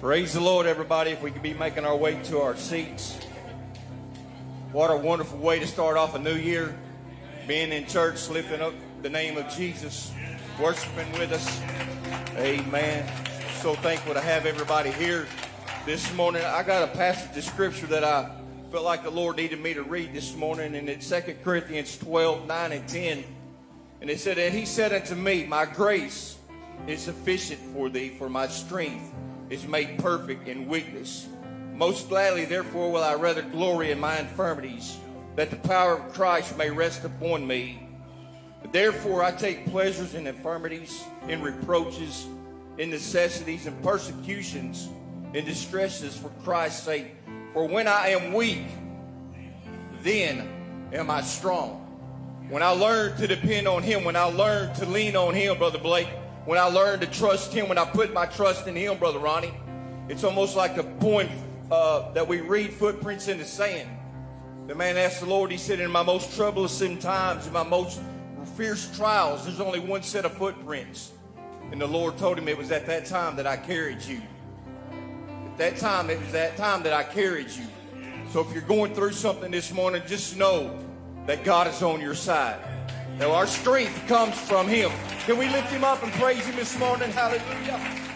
Praise the Lord, everybody. If we could be making our way to our seats. What a wonderful way to start off a new year. Being in church, lifting up the name of Jesus, worshiping with us. Amen. So thankful to have everybody here this morning. I got a passage of scripture that I felt like the Lord needed me to read this morning, and it's 2 Corinthians 12, 9 and 10. And it said, And he said unto me, My grace is sufficient for thee, for my strength is made perfect in weakness. Most gladly, therefore, will I rather glory in my infirmities, that the power of Christ may rest upon me. Therefore, I take pleasures in infirmities, in reproaches, in necessities, and persecutions, in distresses for Christ's sake. For when I am weak, then am I strong. When I learn to depend on Him, when I learn to lean on Him, Brother Blake, when I learned to trust Him, when I put my trust in Him, Brother Ronnie. It's almost like a poem uh, that we read, Footprints in the Sand. The man asked the Lord, he said, In my most troublesome times, in my most fierce trials, there's only one set of footprints. And the Lord told him it was at that time that I carried you. At that time, it was that time that I carried you. So if you're going through something this morning, just know that God is on your side. Now our strength comes from Him. Can we lift Him up and praise Him this morning? Hallelujah.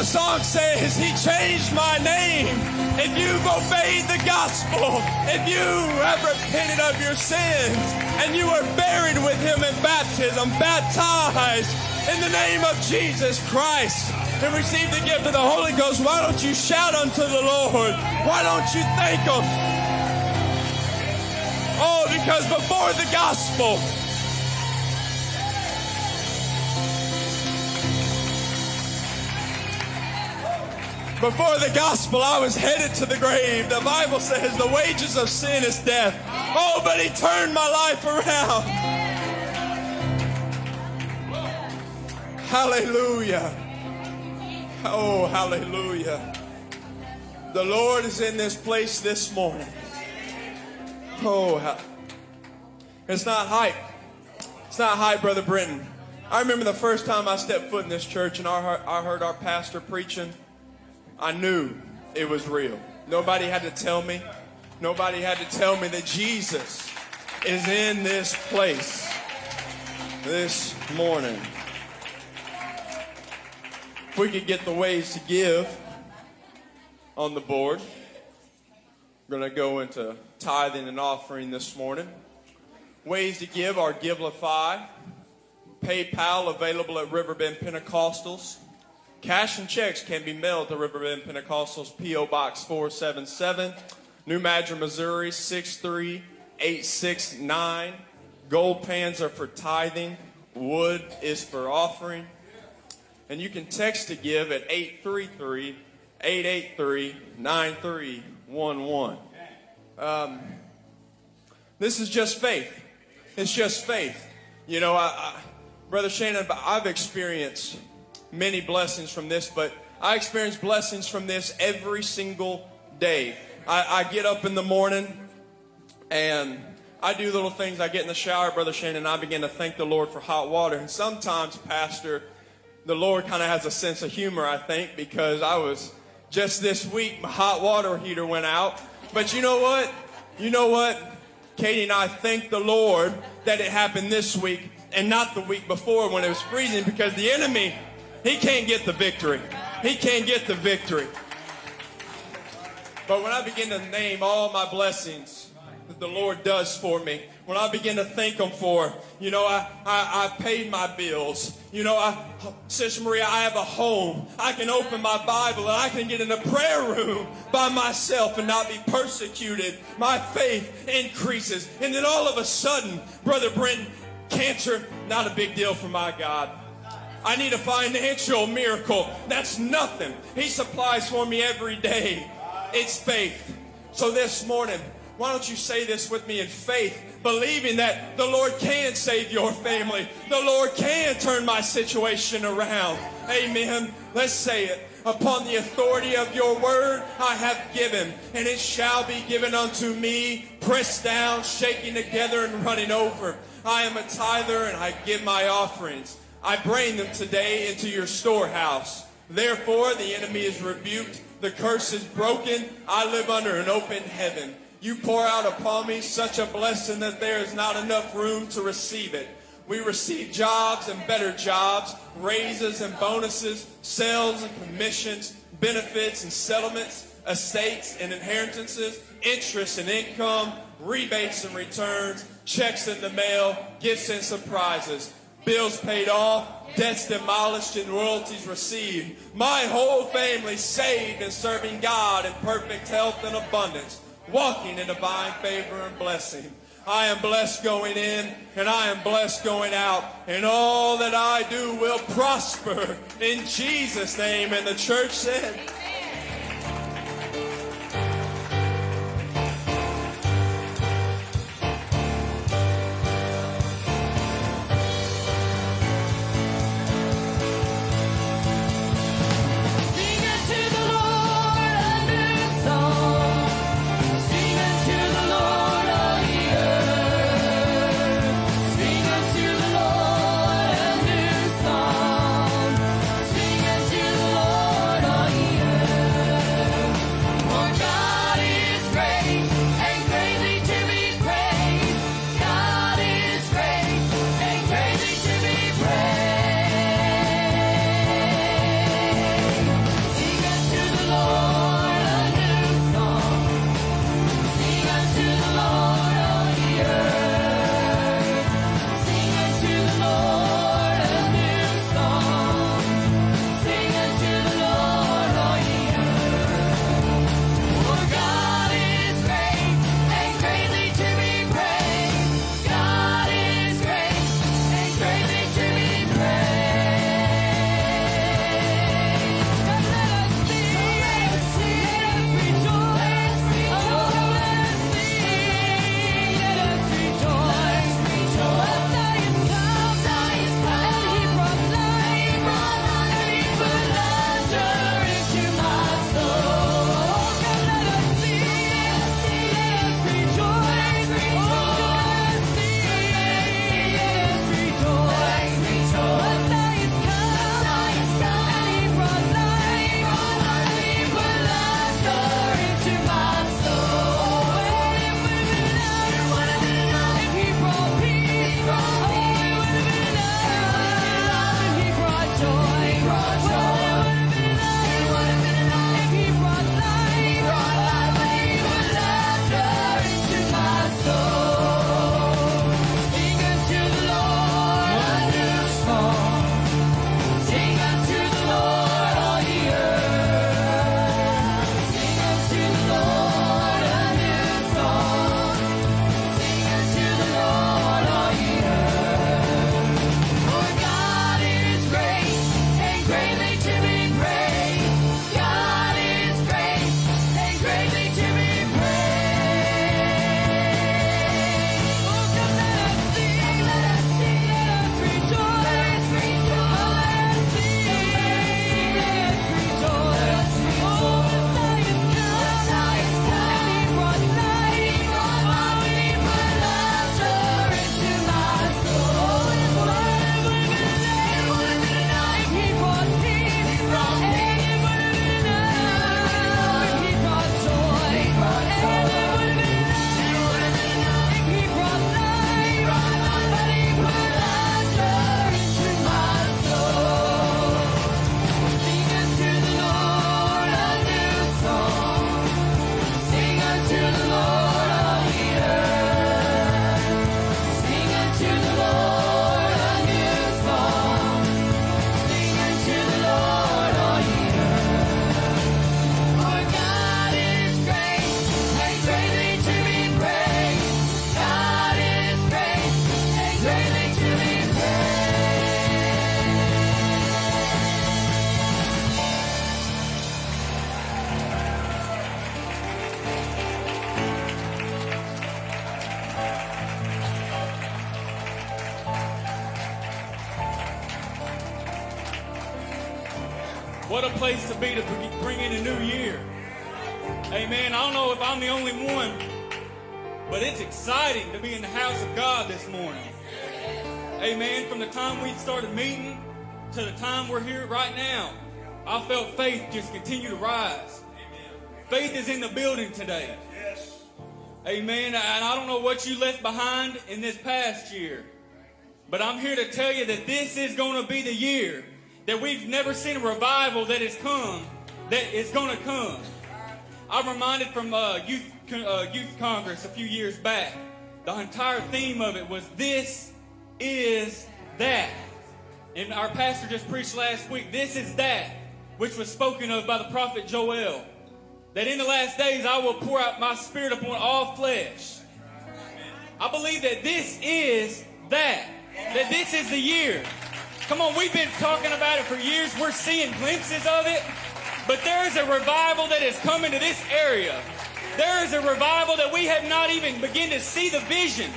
The song says, He changed my name. If you've obeyed the gospel, if you have repented of your sins, and you are buried with Him in baptism, baptized in the name of Jesus Christ, and receive the gift of the Holy Ghost, why don't you shout unto the Lord? Why don't you thank Him? Oh, because before the gospel, Before the gospel, I was headed to the grave. The Bible says the wages of sin is death. Oh, but He turned my life around. Hallelujah. Oh, hallelujah. The Lord is in this place this morning. Oh, it's not hype. It's not hype, Brother Brenton. I remember the first time I stepped foot in this church and I heard our pastor preaching. I knew it was real. Nobody had to tell me. Nobody had to tell me that Jesus is in this place this morning. If we could get the ways to give on the board, we're going to go into tithing and offering this morning. Ways to give are Givelify, PayPal available at Riverbend Pentecostals. Cash and checks can be mailed to Riverbend Pentecostals, P.O. Box 477, New Madrid, Missouri 63869. Gold pans are for tithing, wood is for offering. And you can text to give at 833 883 9311. Um, this is just faith. It's just faith. You know, I, I, Brother Shannon, I've experienced many blessings from this, but I experience blessings from this every single day. I, I get up in the morning and I do little things. I get in the shower, Brother Shannon, and I begin to thank the Lord for hot water. And sometimes, Pastor, the Lord kind of has a sense of humor, I think, because I was just this week, my hot water heater went out. But you know what? You know what? Katie and I thank the Lord that it happened this week and not the week before when it was freezing because the enemy he can't get the victory. He can't get the victory. But when I begin to name all my blessings that the Lord does for me, when I begin to thank Him for, you know, I, I, I paid my bills. You know, I, Sister Maria, I have a home. I can open my Bible and I can get in a prayer room by myself and not be persecuted. My faith increases. And then all of a sudden, Brother Brenton, cancer, not a big deal for my God. I need a financial miracle. That's nothing. He supplies for me every day. It's faith. So this morning, why don't you say this with me in faith, believing that the Lord can save your family. The Lord can turn my situation around. Amen. Let's say it. Upon the authority of your word, I have given, and it shall be given unto me, pressed down, shaking together, and running over. I am a tither, and I give my offerings. I bring them today into your storehouse. Therefore, the enemy is rebuked, the curse is broken. I live under an open heaven. You pour out upon me such a blessing that there is not enough room to receive it. We receive jobs and better jobs, raises and bonuses, sales and commissions, benefits and settlements, estates and inheritances, interest and income, rebates and returns, checks in the mail, gifts and surprises bills paid off, debts demolished, and royalties received. My whole family saved and serving God in perfect health and abundance, walking in divine favor and blessing. I am blessed going in and I am blessed going out, and all that I do will prosper in Jesus' name. And the church said, in the building today. Amen. And I don't know what you left behind in this past year, but I'm here to tell you that this is going to be the year that we've never seen a revival that has come, that is going to come. I'm reminded from uh, youth uh, youth congress a few years back. The entire theme of it was "This is that," and our pastor just preached last week. This is that, which was spoken of by the prophet Joel. That in the last days I will pour out my spirit upon all flesh. I believe that this is that. That this is the year Come on, we've been talking about it for years. We're seeing glimpses of it. But there is a revival that is coming to this area. There is a revival that we have not even begun to see the vision.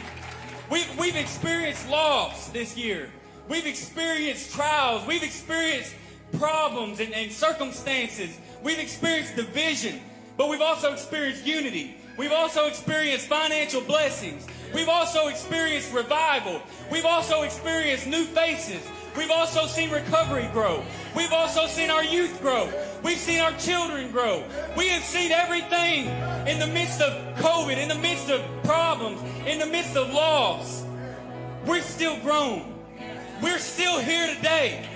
We've, we've experienced loss this year. We've experienced trials. We've experienced problems and, and circumstances. We've experienced division. But we've also experienced unity. We've also experienced financial blessings. We've also experienced revival. We've also experienced new faces. We've also seen recovery grow. We've also seen our youth grow. We've seen our children grow. We have seen everything in the midst of COVID, in the midst of problems, in the midst of loss. We're still grown. We're still here today.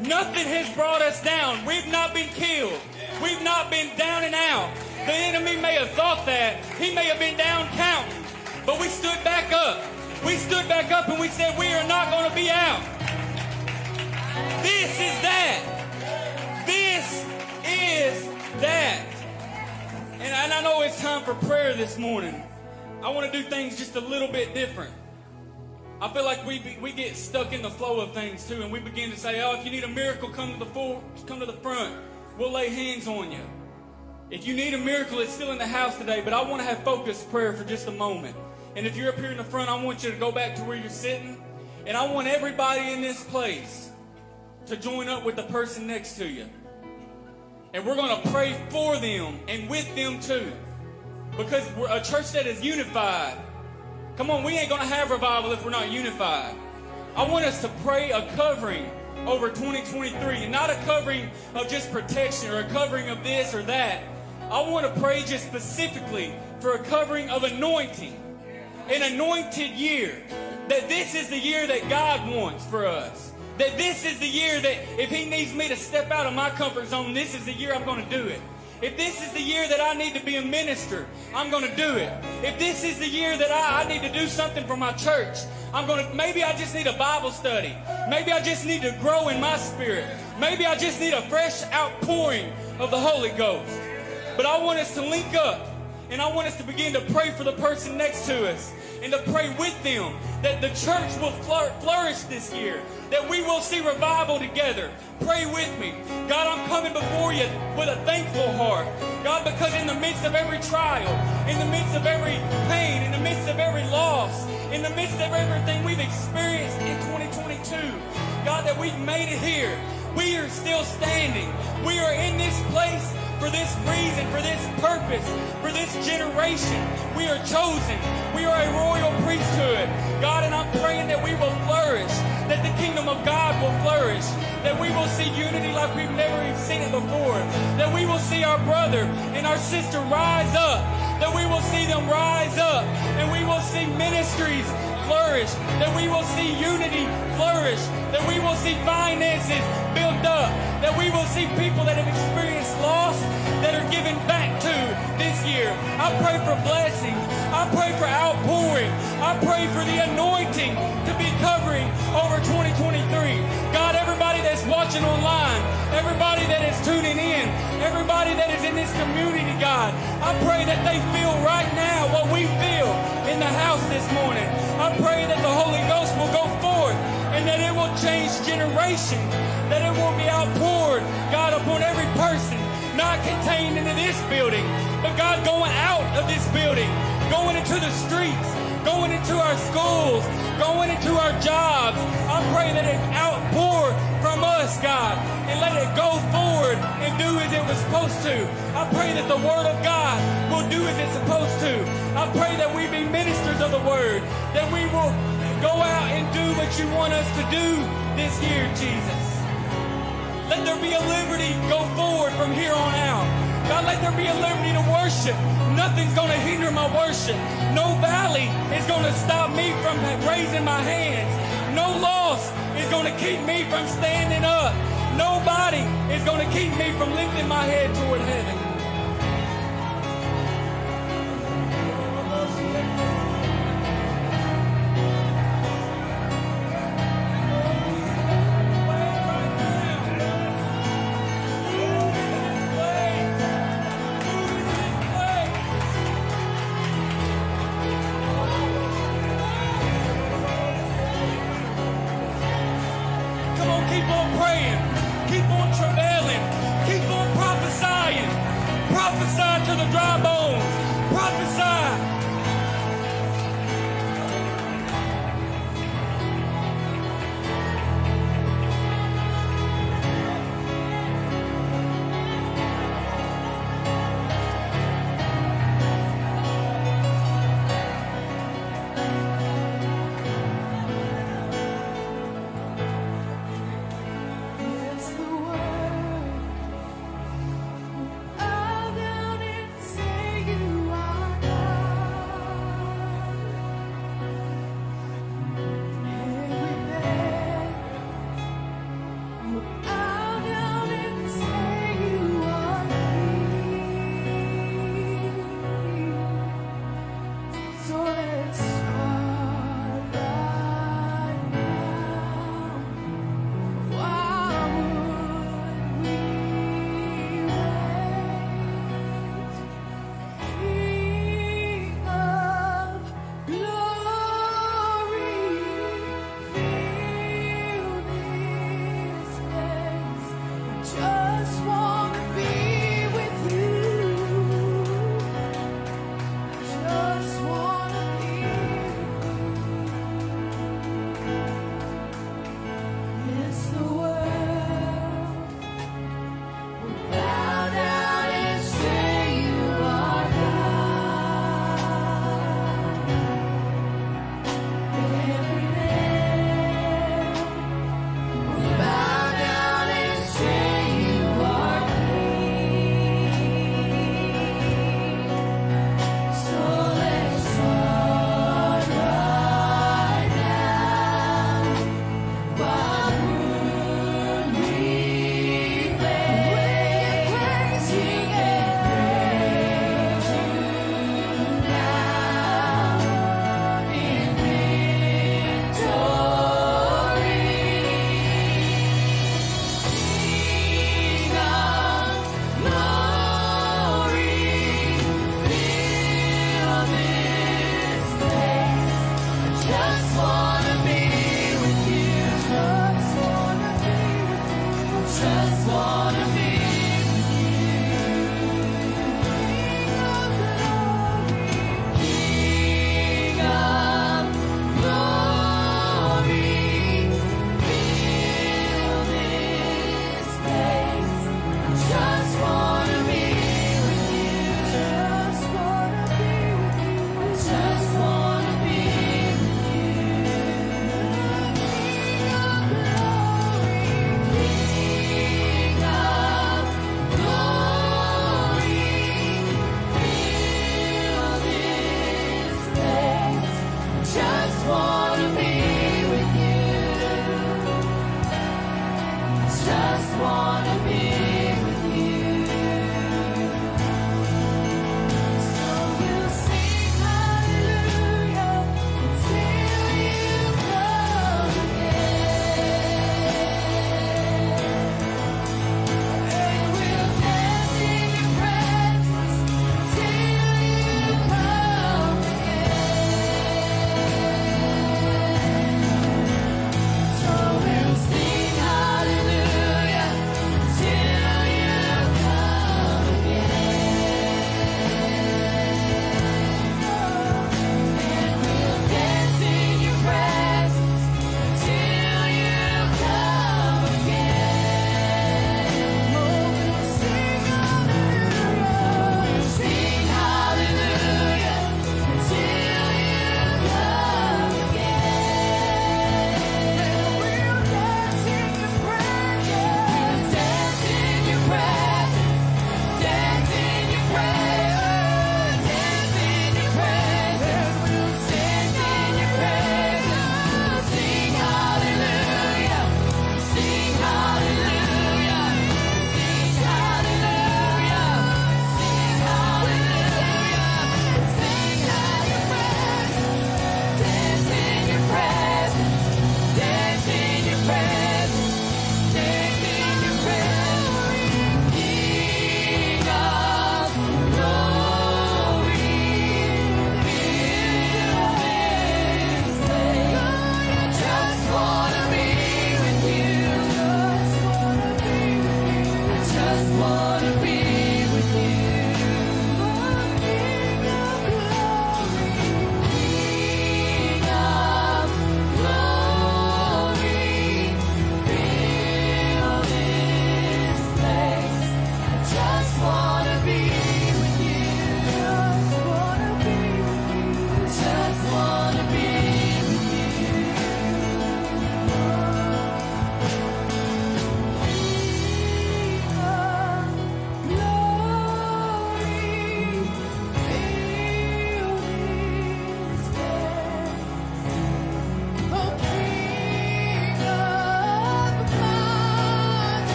Nothing has brought us down. We've not been killed. We've not been down and out. The enemy may have thought that. He may have been down counting. But we stood back up. We stood back up and we said, We are not going to be out. This is that. This is that. And, I know it's time for prayer this morning. I want to do things just a little bit different. I feel like we, we get stuck in the flow of things too, and we begin to say, "Oh, if you need a miracle, come to the full, come to the front. We'll lay hands on you." If you need a miracle, it's still in the house today. But I want to have focused prayer for just a moment. And if you're up here in the front, I want you to go back to where you're sitting, and I want everybody in this place to join up with the person next to you. And we're going to pray for them and with them too. Because we're a church that is unified. Come on, we ain't going to have revival if we're not unified. I want us to pray a covering over 2023 and not a covering of just protection or a covering of this or that. I want to pray just specifically for a covering of anointing, an anointed year. That this is the year that God wants for us. That this is the year that if He needs me to step out of my comfort zone, this is the year I'm going to do it. If this is the year that I need to be a minister, I'm going to do it. If this is the year that I, I need to do something for my church, I'm going to, maybe I just need a Bible study. Maybe I just need to grow in my spirit. Maybe I just need a fresh outpouring of the Holy Ghost. But I want us to link up and I want us to begin to pray for the person next to us and to pray with them that the church will flourish this year, that we will see revival together. Pray with me. God, I'm coming before you with a thankful heart. God, because in the midst of every trial, in the midst of every pain, in the midst of every loss, in the midst of everything we've experienced in 2022, God, that we've made it here. We are still standing. We are in this place for this reason, for this purpose, for this generation. We are chosen. We are a royal priesthood. God, and I'm praying that we will flourish, that the kingdom of God will flourish, that we will see unity like we've never even seen it before, that we will see our brother and our sister rise up, that we will see them rise up, and we will see ministries flourish, that we will see unity flourish, that we will see finances built up, that we will see people that have experienced loss that are given back to this year. I pray for blessings. I pray for outpouring. I pray for the anointing to be covering over 2023. God, everybody that's watching online, everybody that is tuning in, everybody that is in this community, God, I pray that they feel right now what we feel in the house this morning. I pray that the Holy Ghost will go forth and that it will change generations, that it will be outpoured, God, upon every person, not contained into this building, but God, going out of this building, going into the streets, going into our schools, going into our jobs. I pray that it outpour from us, God, and let it go forward and do as it was supposed to. I pray that the Word of God will do as it's supposed to. I pray that we be ministers of the Word, that we will go out and do what you want us to do this year, Jesus. Let there be a liberty go forward from here on out. God, let there be a liberty to worship. Nothing's going to hinder my worship. No valley is going to stop me from raising my hands. No loss is going to keep me from standing up. Nobody is going to keep me from lifting my head toward heaven.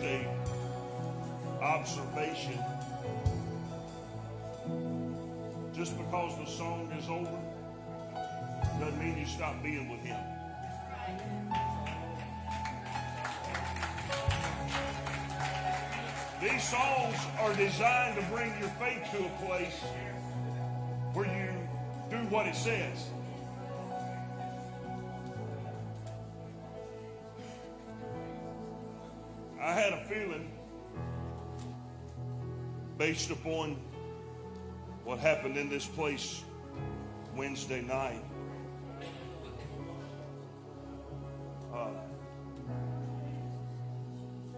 A observation. Just because the song is over doesn't mean you stop being with him. These songs are designed to bring your faith to a place where you do what it says. Had a feeling, based upon what happened in this place Wednesday night, uh,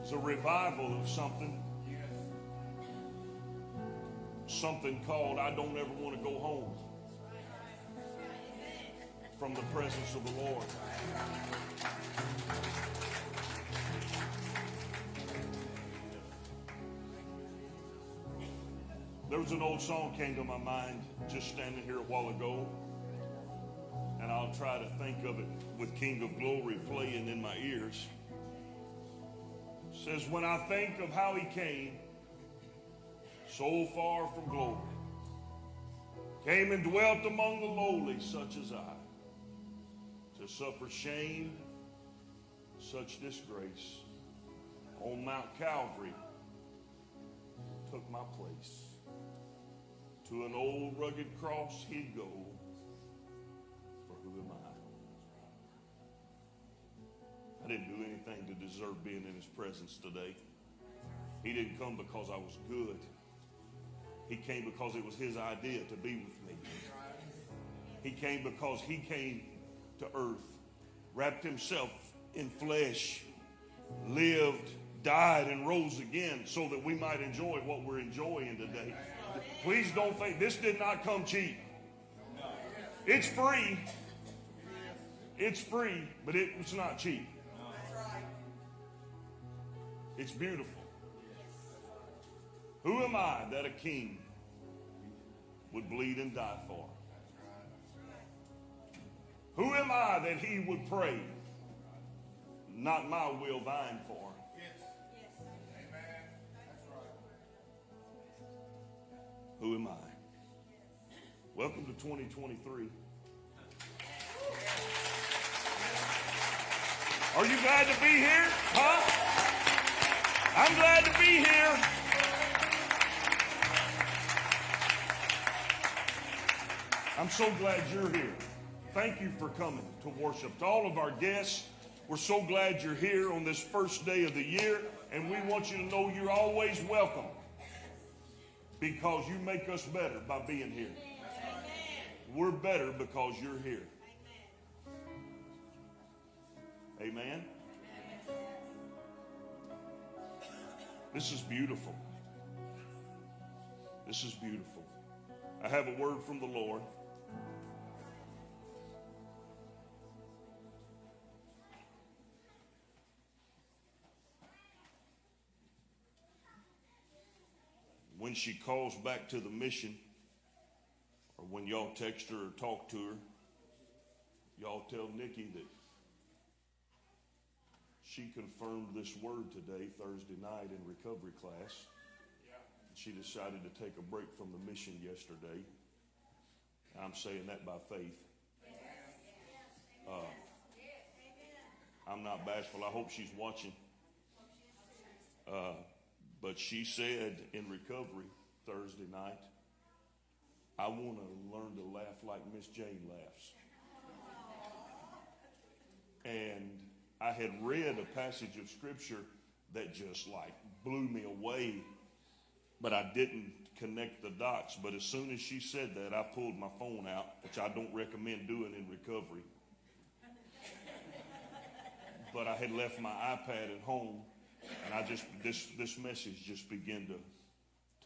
it's a revival of something. Something called I Don't Ever Want to Go Home from the presence of the Lord. There was an old song came to my mind just standing here a while ago, and I'll try to think of it with King of Glory playing in my ears. It says, When I think of how he came so far from glory, came and dwelt among the lowly, such as I, to suffer shame, such disgrace, on Mount Calvary, took my place. To an old rugged cross he'd go. For who am I? I didn't do anything to deserve being in his presence today. He didn't come because I was good. He came because it was his idea to be with me. He came because he came to earth, wrapped himself in flesh, lived, died, and rose again so that we might enjoy what we're enjoying today. Please don't think this did not come cheap. It's free. It's free, but it, it's not cheap. It's beautiful. Who am I that a king would bleed and die for? Who am I that he would pray, not my will, thine for? Who am I? Welcome to 2023. Are you glad to be here? Huh? I'm glad to be here. I'm so glad you're here. Thank you for coming to worship. To all of our guests, we're so glad you're here on this first day of the year, and we want you to know you're always welcome because you make us better by being here. We're better because you're here. Amen. This is beautiful. This is beautiful. I have a word from the Lord. When she calls back to the mission, or when y'all text her or talk to her, y'all tell Nikki that she confirmed this word today, Thursday night, in recovery class. She decided to take a break from the mission yesterday. I'm saying that by faith. Uh, I'm not bashful. I hope she's watching. Uh, but she said in recovery Thursday night, I want to learn to laugh like Miss Jane laughs. And I had read a passage of scripture that just like blew me away, but I didn't connect the dots. But as soon as she said that, I pulled my phone out, which I don't recommend doing in recovery. But I had left my iPad at home and I just this this message just began to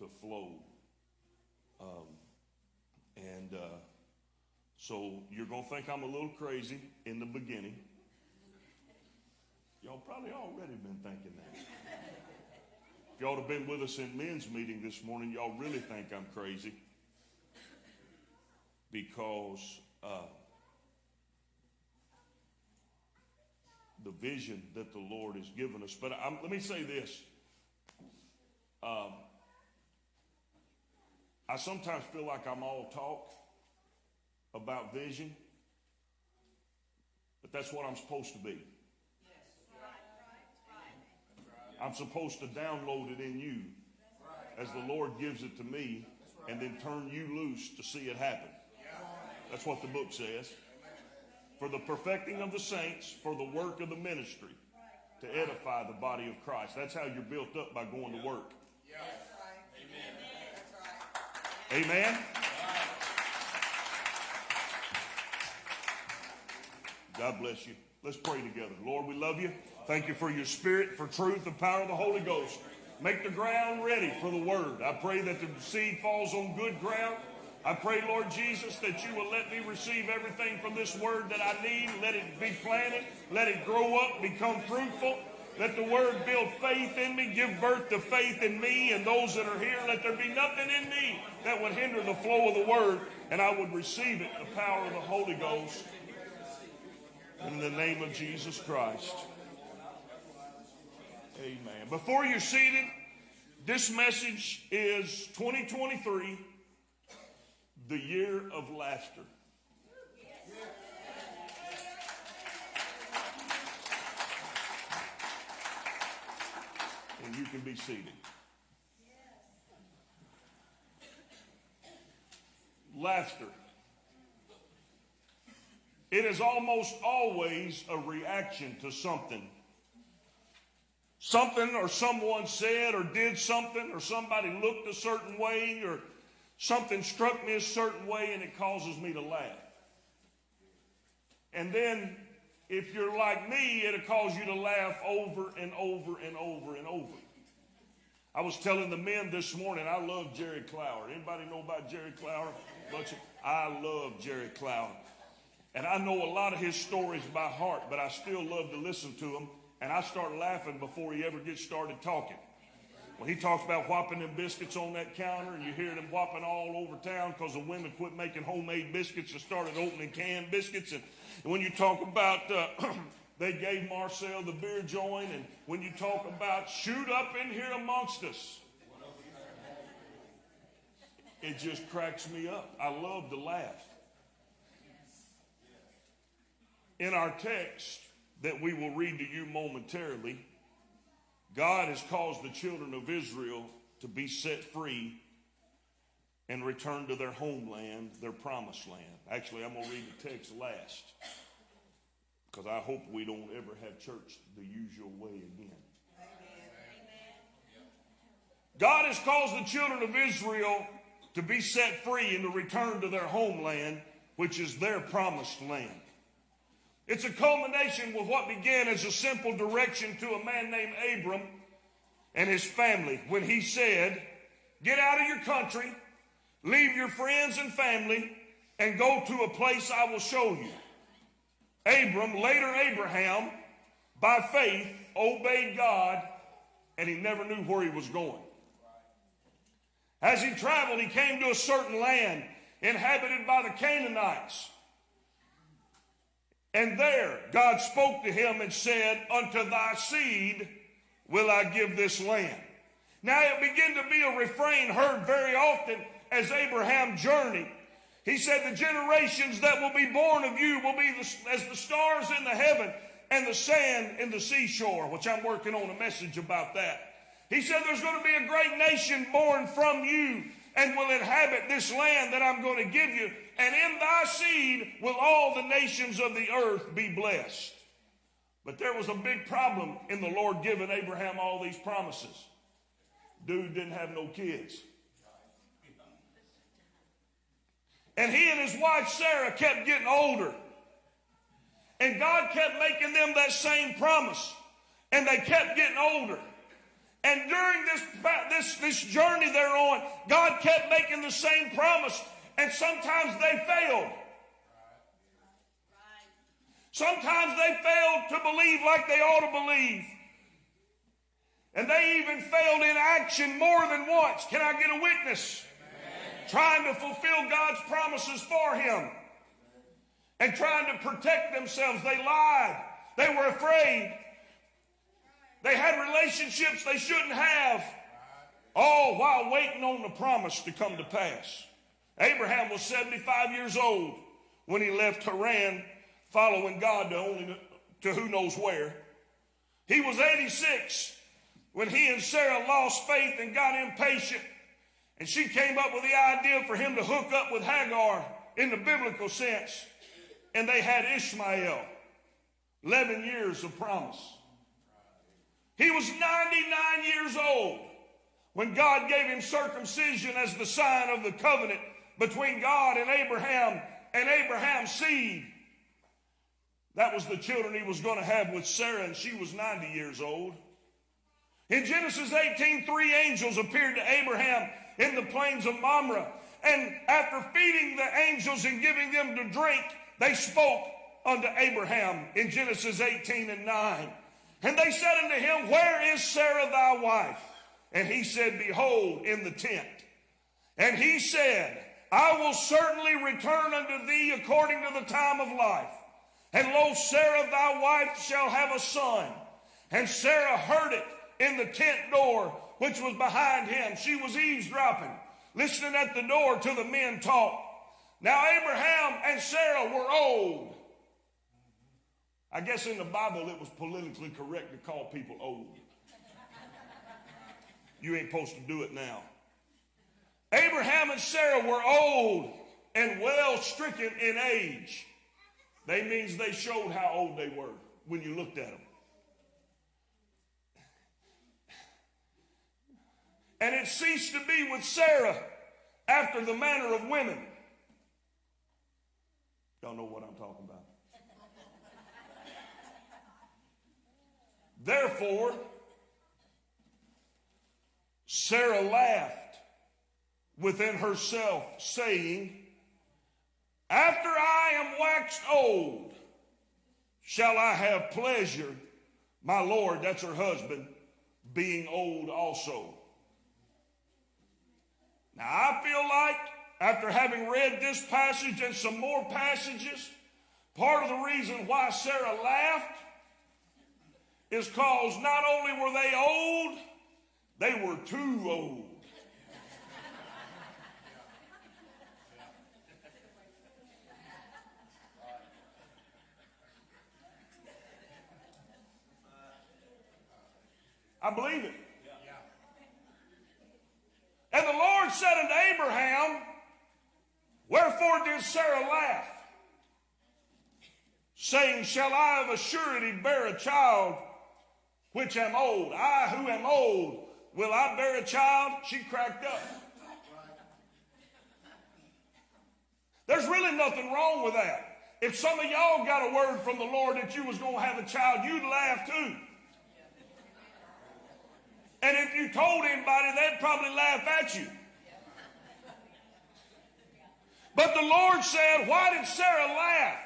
to flow. Um, and uh, so you're going to think I'm a little crazy in the beginning. Y'all probably already been thinking that. If y'all have been with us in men's meeting this morning, y'all really think I'm crazy because uh, the vision that the Lord has given us. But I'm, let me say this. Um, I sometimes feel like I'm all talk about vision, but that's what I'm supposed to be. I'm supposed to download it in you as the Lord gives it to me and then turn you loose to see it happen. That's what the book says. For the perfecting of the saints, for the work of the ministry, to edify the body of Christ. That's how you're built up by going to work. Amen. God bless you. Let's pray together. Lord, we love you. Thank you for your spirit, for truth, the power of the Holy Ghost. Make the ground ready for the word. I pray that the seed falls on good ground. I pray, Lord Jesus, that you will let me receive everything from this word that I need. Let it be planted. Let it grow up, become fruitful. Let the word build faith in me, give birth to faith in me and those that are here. Let there be nothing in me that would hinder the flow of the word, and I would receive it, the power of the Holy Ghost. In the name of Jesus Christ. Amen. Before you're seated, this message is 2023, the year of laughter. And you can be seated. Laughter. It is almost always a reaction to something. Something or someone said or did something or somebody looked a certain way or something struck me a certain way and it causes me to laugh. And then if you're like me, it'll cause you to laugh over and over and over and over. I was telling the men this morning, I love Jerry Clower. Anybody know about Jerry Clower? Bunch of, I love Jerry Clower. And I know a lot of his stories by heart, but I still love to listen to them. And I start laughing before he ever gets started talking. When he talks about whopping them biscuits on that counter, and you hear them whopping all over town because the women quit making homemade biscuits and started opening canned biscuits. And when you talk about uh, they gave Marcel the beer joint, and when you talk about shoot up in here amongst us, it just cracks me up. I love to laugh. In our text that we will read to you momentarily, God has caused the children of Israel to be set free and return to their homeland, their promised land. Actually, I'm going to read the text last because I hope we don't ever have church the usual way again. God has caused the children of Israel to be set free and to return to their homeland, which is their promised land. It's a culmination with what began as a simple direction to a man named Abram and his family when he said, Get out of your country, leave your friends and family, and go to a place I will show you. Abram, later Abraham, by faith, obeyed God, and he never knew where he was going. As he traveled, he came to a certain land inhabited by the Canaanites. And there God spoke to him and said, Unto thy seed will I give this land. Now it began to be a refrain heard very often as Abraham journeyed. He said, The generations that will be born of you will be the, as the stars in the heaven and the sand in the seashore, which I'm working on a message about that. He said, There's going to be a great nation born from you and will inhabit this land that I'm going to give you. And in thy seed will all the nations of the earth be blessed. But there was a big problem in the Lord giving Abraham all these promises. Dude didn't have no kids. And he and his wife Sarah kept getting older. And God kept making them that same promise. And they kept getting older. And during this, this, this journey they're on, God kept making the same promise, and sometimes they failed. Sometimes they failed to believe like they ought to believe. And they even failed in action more than once. Can I get a witness? Trying to fulfill God's promises for him and trying to protect themselves. They lied. They were afraid. They had relationships they shouldn't have, all while waiting on the promise to come to pass. Abraham was 75 years old when he left Haran, following God to, only, to who knows where. He was 86 when he and Sarah lost faith and got impatient. And she came up with the idea for him to hook up with Hagar in the biblical sense. And they had Ishmael, 11 years of promise. He was 99 years old when God gave him circumcision as the sign of the covenant between God and Abraham and Abraham's seed. That was the children he was going to have with Sarah, and she was 90 years old. In Genesis 18, three angels appeared to Abraham in the plains of Mamre. And after feeding the angels and giving them to drink, they spoke unto Abraham in Genesis 18 and 9. And they said unto him, Where is Sarah thy wife? And he said, Behold, in the tent. And he said, I will certainly return unto thee according to the time of life. And lo, Sarah thy wife shall have a son. And Sarah heard it in the tent door, which was behind him. She was eavesdropping, listening at the door till the men talked. Now Abraham and Sarah were old. I guess in the Bible it was politically correct to call people old. You ain't supposed to do it now. Abraham and Sarah were old and well stricken in age. They means they showed how old they were when you looked at them. And it ceased to be with Sarah after the manner of women. Y'all know what I'm talking about. Therefore, Sarah laughed within herself, saying, After I am waxed old, shall I have pleasure, my Lord, that's her husband, being old also. Now, I feel like after having read this passage and some more passages, part of the reason why Sarah laughed is because not only were they old, they were too old. I believe it. And the Lord said unto Abraham, Wherefore did Sarah laugh? Saying, Shall I of a surety bear a child which am old? I who am old, will I bear a child? She cracked up. There's really nothing wrong with that. If some of y'all got a word from the Lord that you was going to have a child, you'd laugh too. And if you told anybody, they'd probably laugh at you. But the Lord said, Why did Sarah laugh?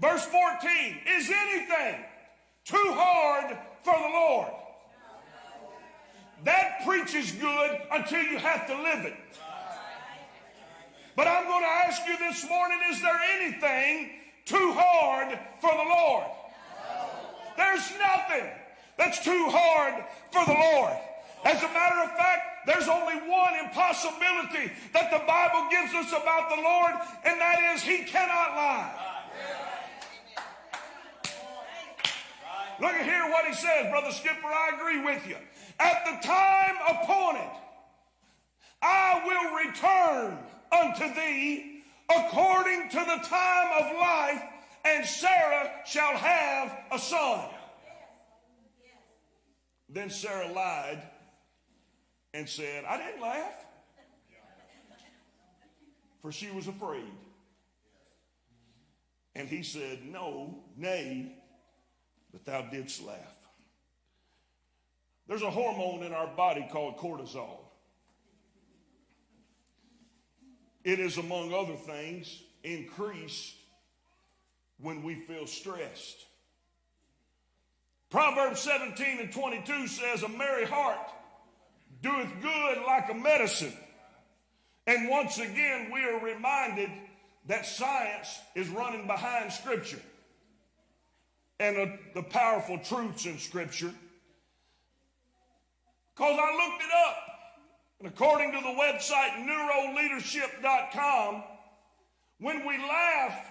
Verse 14 Is anything too hard for the Lord? That preaches good until you have to live it. But I'm going to ask you this morning is there anything too hard for the Lord? There's nothing that's too hard for the Lord. As a matter of fact, there's only one impossibility that the Bible gives us about the Lord, and that is He cannot lie. Look at here what He says, Brother Skipper, I agree with you. At the time appointed, I will return unto thee according to the time of life, and Sarah shall have a son. Then Sarah lied and said, I didn't laugh. For she was afraid. And he said, No, nay, but thou didst laugh. There's a hormone in our body called cortisol. It is, among other things, increased when we feel stressed. Proverbs 17 and 22 says, A merry heart doeth good like a medicine. And once again, we are reminded that science is running behind Scripture and uh, the powerful truths in Scripture. Because I looked it up, and according to the website neuroleadership.com, when we laugh,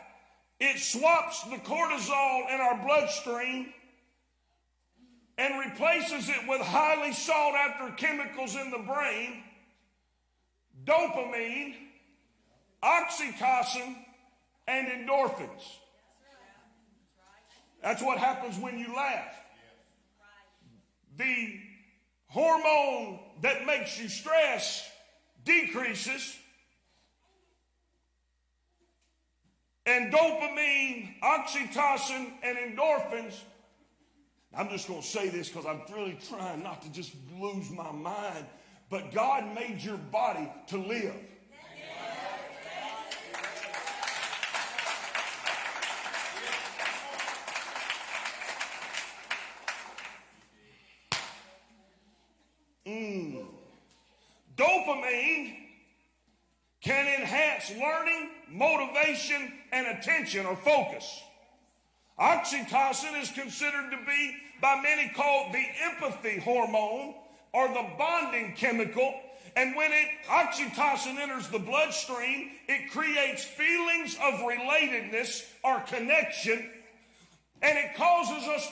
it swaps the cortisol in our bloodstream and replaces it with highly sought after chemicals in the brain dopamine, oxytocin, and endorphins. That's what happens when you laugh. The hormone that makes you stress decreases, and dopamine, oxytocin, and endorphins. I'm just going to say this because I'm really trying not to just lose my mind. But God made your body to live. Mm. Dopamine can enhance learning, motivation, and attention or focus. Oxytocin is considered to be by many called the empathy hormone or the bonding chemical. And when it oxytocin enters the bloodstream, it creates feelings of relatedness or connection, and it causes us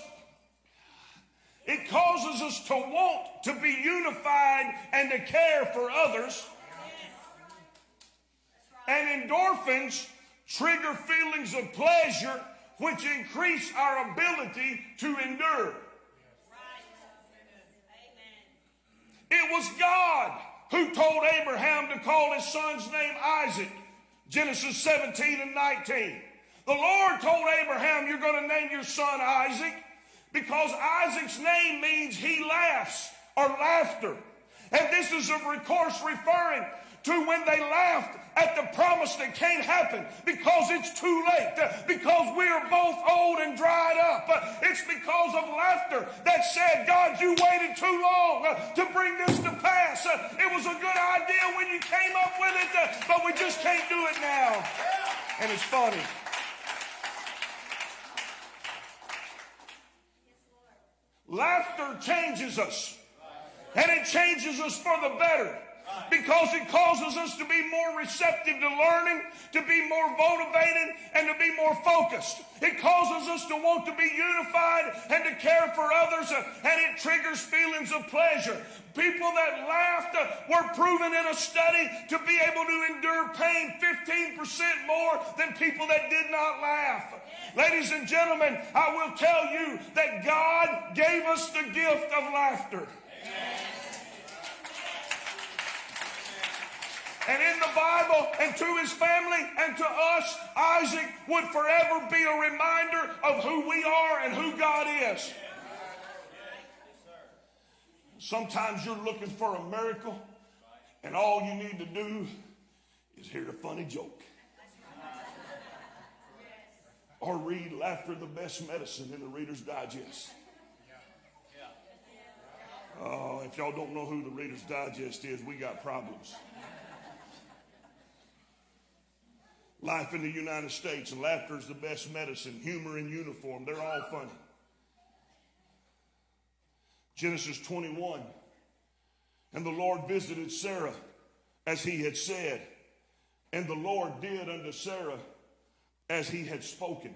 it causes us to want to be unified and to care for others. And endorphins trigger feelings of pleasure, which increase our ability to endure. It was God who told Abraham to call his son's name Isaac. Genesis 17 and 19. The Lord told Abraham, You're going to name your son Isaac because Isaac's name means he laughs or laughter. And this is of course referring to when they laughed at the promise that can't happen because it's too late, uh, because we're both old and dried up. Uh, it's because of laughter that said, God, you waited too long uh, to bring this to pass. It was a good idea when you came up with it, but we just can't do it now. And it's funny. Laughter changes us. And it changes us for the better because it causes us to be more receptive to learning, to be more motivated, and to be more focused. It causes us to want to be unified and to care for others, uh, and it triggers feelings of pleasure. People that laughed uh, were proven in a study to be able to endure pain 15% more than people that did not laugh. Ladies and gentlemen, I will tell you that God gave us the gift of laughter. And in the Bible and to his family and to us, Isaac would forever be a reminder of who we are and who God is. Sometimes you're looking for a miracle, and all you need to do is hear a funny joke. Or read Laughter the Best Medicine in the Reader's Digest. Oh, if y'all don't know who the Reader's Digest is, we got problems. Life in the United States, and laughter is the best medicine. Humor in uniform, they're all funny. Genesis 21. And the Lord visited Sarah as he had said, and the Lord did unto Sarah as he had spoken.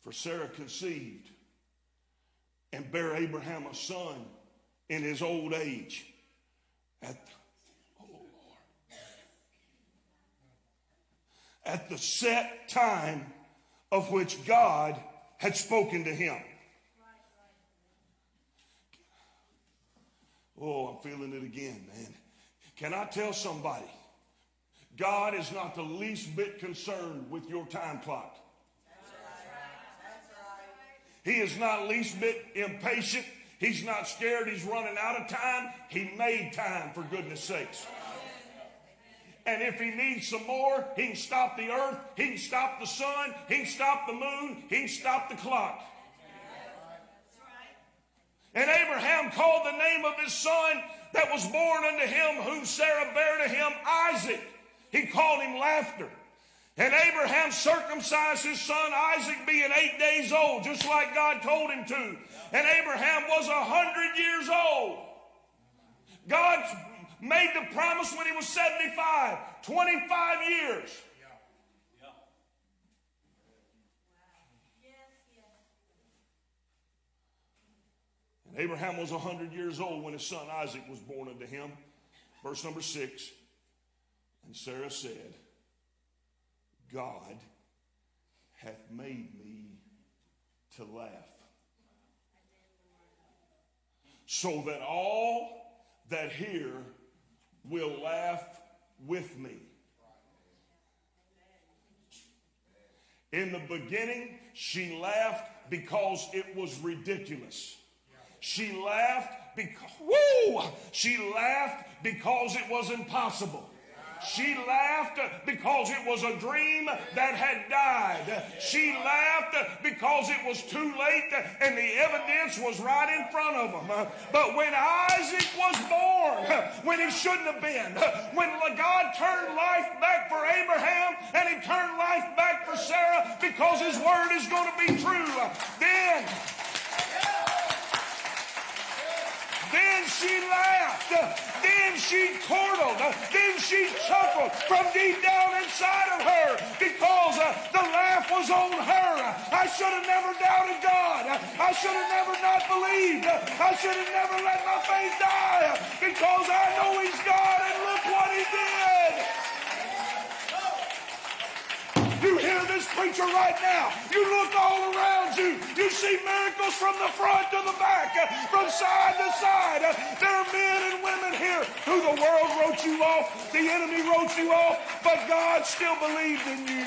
For Sarah conceived and bare Abraham a son in his old age. At oh Lord, at the set time of which God had spoken to him. Oh, I'm feeling it again, man. Can I tell somebody? God is not the least bit concerned with your time clock. He is not least bit impatient. He's not scared. He's running out of time. He made time for goodness sakes. And if he needs some more, he can stop the earth, he can stop the sun, he can stop the moon, he can stop the clock. And Abraham called the name of his son that was born unto him, whom Sarah bare to him, Isaac. He called him laughter. And Abraham circumcised his son Isaac, being eight days old, just like God told him to. And Abraham was a hundred years old. God made the promise when he was 75, 25 years. And Abraham was 100 years old when his son Isaac was born unto him. Verse number 6. And Sarah said, God hath made me to laugh. So that all that hear will laugh with me. In the beginning, she laughed because it was ridiculous. She laughed because, woo! She laughed because it was impossible. She laughed because it was a dream that had died. She laughed because it was too late and the evidence was right in front of them. But when Isaac was born, when he shouldn't have been, when God turned life back for Abraham and he turned life back for Sarah because his word is going to be true, then Then she laughed. Then she chortled. Then she chuckled from deep down inside of her because uh, the laugh was on her. I should have never doubted God. I should have never not believed. I should have never let my faith die because I know He's God and look what He did. This preacher right now. You look all around you. You see miracles from the front to the back, uh, from side to side. Uh, There are men and women here who the world wrote you off, the enemy wrote you off, but God still believed in you.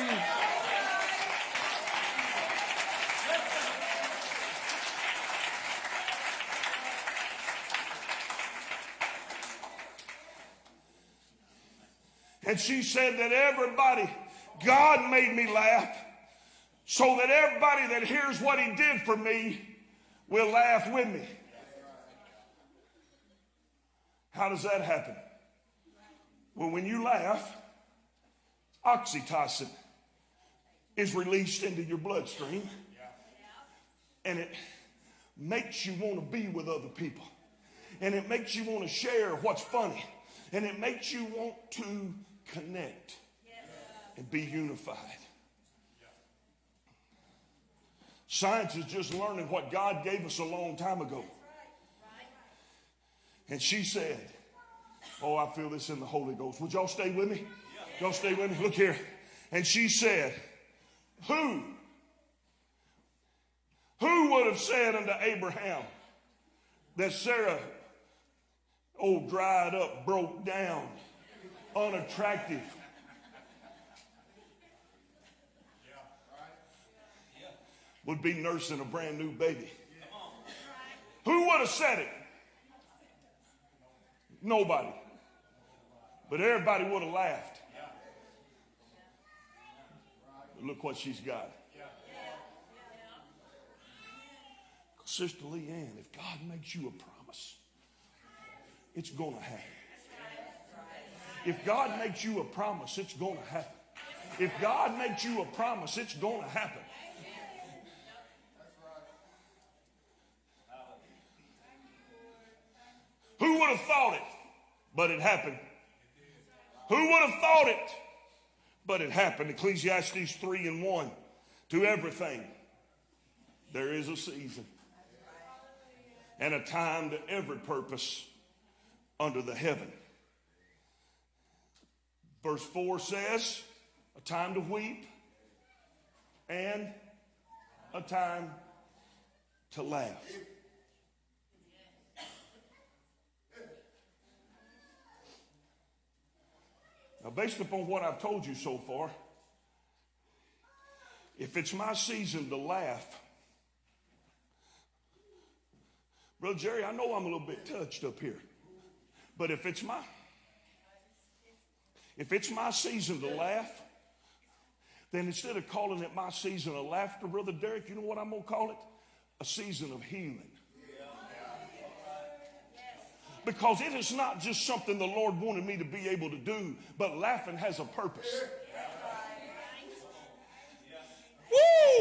And she said that everybody, God made me laugh so that everybody that hears what he did for me will laugh with me. How does that happen? Well, when you laugh, oxytocin is released into your bloodstream and it makes you want to be with other people and it makes you want to share what's funny and it makes you want to connect and be unified. Science is just learning what God gave us a long time ago. And she said, Oh, I feel this in the Holy Ghost. Would y'all stay with me? Y'all stay with me? Look here. And she said, Who? Who would have said unto Abraham that Sarah, oh, dried up, broke down, unattractive, would be nursing a brand new baby? Who would have said it? Nobody. But everybody would have laughed. But look what she's got. Sister Leanne, if God makes you a promise, it's going to happen. If God makes you a promise, it's going to happen. If God makes you a promise, it's going to happen. Would have thought it? But it happened. Who would have thought it? But it happened. Ecclesiastes 3 and 1. To everything, there is a season and a time to every purpose under the heaven. Verse 4 says, a time to weep and a time to laugh. Now, based upon what I've told you so far, if it's my season to laugh, Brother Jerry, I know I'm a little bit touched up here. But if it's my if it's my season to laugh, then instead of calling it my season of laughter, Brother Derek, you know what I'm gonna call it? A season of healing. Because it is not just something the Lord wanted me to be able to do, but laughing has a purpose.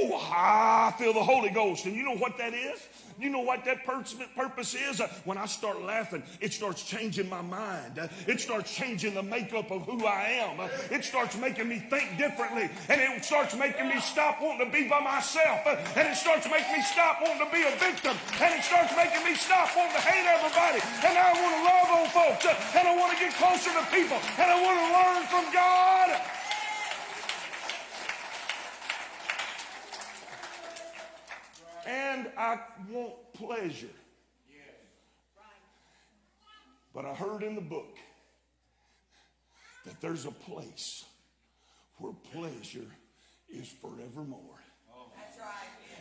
Woo! I feel the Holy Ghost. And you know what that is? You know what that purpose is? Uh, When I start laughing, it starts changing my mind. Uh, It starts changing the makeup of who I am. Uh, It starts making me think differently. And it starts making me stop wanting to be by myself. And it starts making me stop wanting to be a victim. And it starts making me stop wanting to hate everybody. And I want to love on folks. And I want to get closer to people. And I want to learn from God. And I want pleasure. But I heard in the book that there's a place where pleasure is forevermore.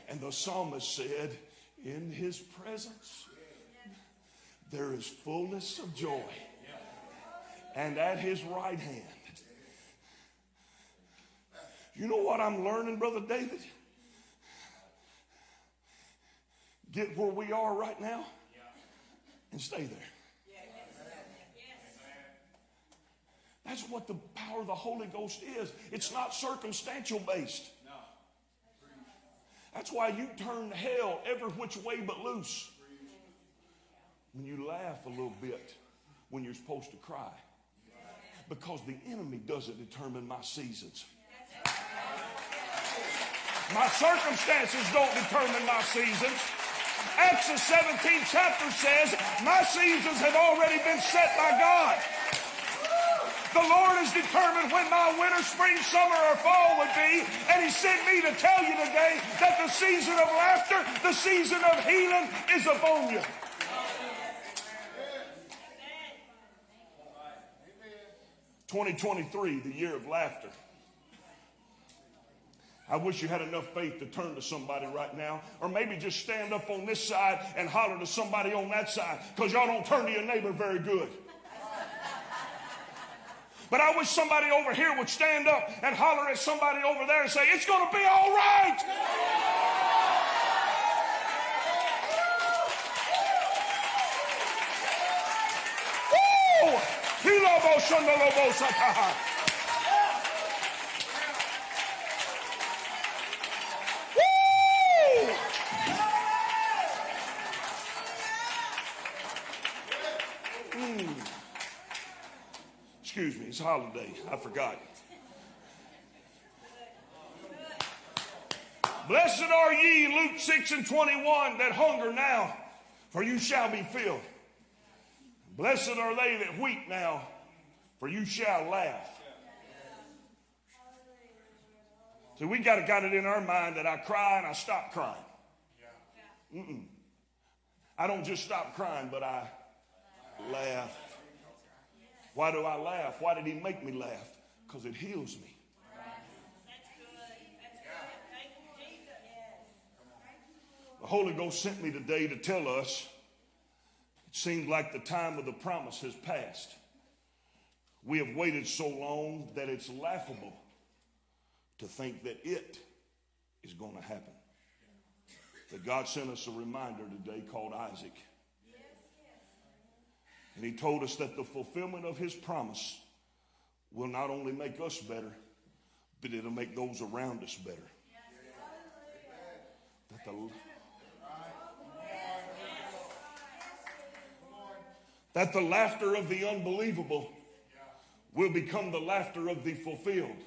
And the psalmist said, In his presence there is fullness of joy, and at his right hand. You know what I'm learning, Brother David? Get where we are right now and stay there. That's what the power of the Holy Ghost is. It's not circumstantial based. That's why you turn hell every which way but loose. When you laugh a little bit when you're supposed to cry. Because the enemy doesn't determine my seasons. My circumstances don't determine my seasons. Acts the 17th chapter says, My seasons have already been set by God. The Lord has determined when my winter, spring, summer, or fall would be, and He sent me to tell you today that the season of laughter, the season of healing is upon you. 2023, the year of laughter. I wish you had enough faith to turn to somebody right now, or maybe just stand up on this side and holler to somebody on that side, because y'all don't turn to your neighbor very good. But I wish somebody over here would stand up and holler at somebody over there and say, It's going to be all right. Woo! Excuse me, it's holiday. I forgot. Blessed are ye, Luke 6 and 21, that hunger now, for you shall be filled. Blessed are they that weep now, for you shall laugh. See, we got, got it in our mind that I cry and I stop crying. Mm-mm. I don't just stop crying, but I laugh. Why do I laugh? Why did he make me laugh? Because it heals me. The Holy Ghost sent me today to tell us it seems like the time of the promise has passed. We have waited so long that it's laughable to think that it is going to happen. That God sent us a reminder today called Isaac. And he told us that the fulfillment of his promise will not only make us better, but it'll make those around us better. That the, that the laughter of the unbelievable will become the laughter of the fulfilled.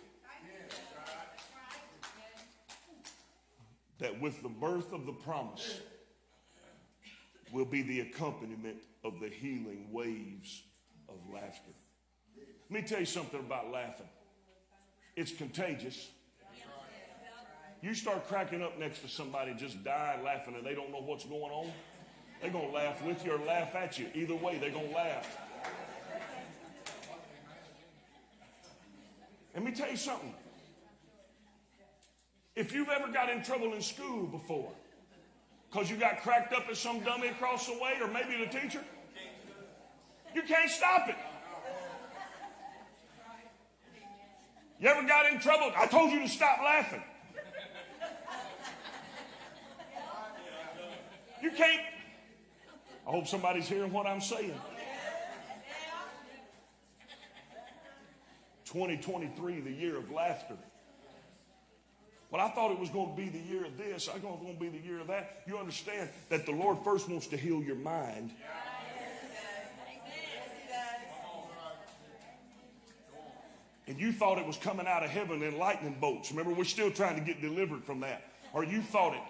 That with the birth of the promise will be the accompaniment of the healing waves of laughter. Let me tell you something about laughing. It's contagious. You start cracking up next to somebody just dying laughing and they don't know what's going on. They're going to laugh with you or laugh at you. Either way, they're going to laugh. Let me tell you something. If you've ever got in trouble in school before, Because you got cracked up at some dummy across the way or maybe the teacher? You can't stop it. You ever got in trouble? I told you to stop laughing. You can't. I hope somebody's hearing what I'm saying. 2023, the year of laughter. But I thought it was going to be the year of this. I thought it was going to be the year of that. You understand that the Lord first wants to heal your mind. And you thought it was coming out of heaven in lightning bolts. Remember, we're still trying to get delivered from that. Or you thought it,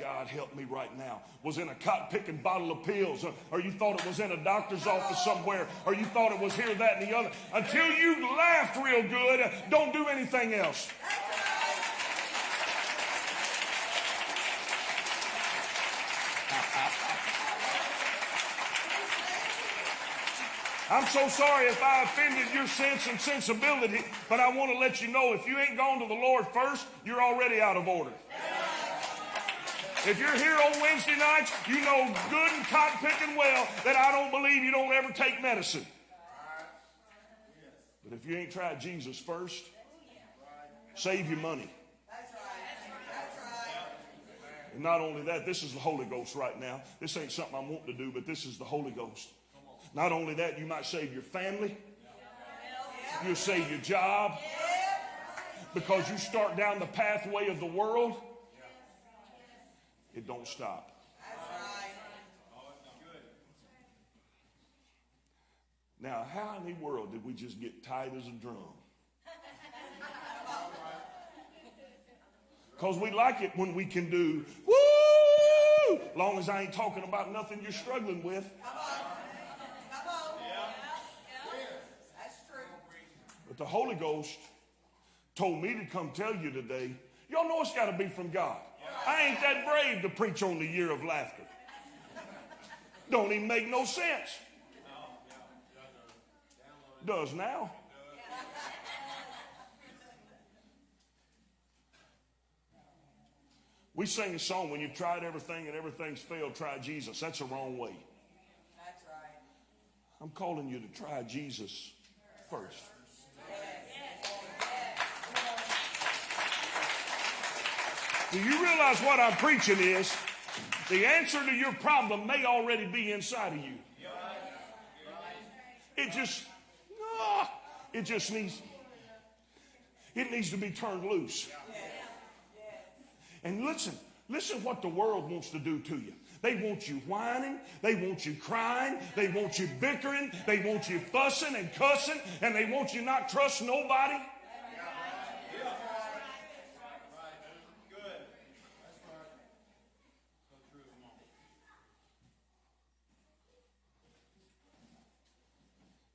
God help me right now, was in a cotton picking bottle of pills. Or, or you thought it was in a doctor's office somewhere. Or you thought it was here, that, and the other. Until you laughed real good, don't do anything else. I'm so sorry if I offended your sense and sensibility, but I want to let you know if you ain't gone to the Lord first, you're already out of order. If you're here on Wednesday nights, you know good and cotton picking well that I don't believe you don't ever take medicine. But if you ain't tried Jesus first, save your money. And not only that, this is the Holy Ghost right now. This ain't something I'm wanting to do, but this is the Holy Ghost. Not only that, you might save your family. You'll save your job. Because you start down the pathway of the world, it don't stop. Now, how in the world did we just get tight as a drum? Because we like it when we can do, woo! Long as I ain't talking about nothing you're struggling with. But the Holy Ghost told me to come tell you today, y'all know it's got to be from God. I ain't that brave to preach on the year of laughter. Don't even make no sense. Does now. We sing a song when you've tried everything and everything's failed, try Jesus. That's the wrong way. That's right. I'm calling you to try Jesus first. Do you realize what I'm preaching is? The answer to your problem may already be inside of you. It just, ah, it just needs, it needs to be turned loose. And listen, listen what the world wants to do to you. They want you whining. They want you crying. They want you bickering. They want you fussing and cussing. And they want you not trust nobody.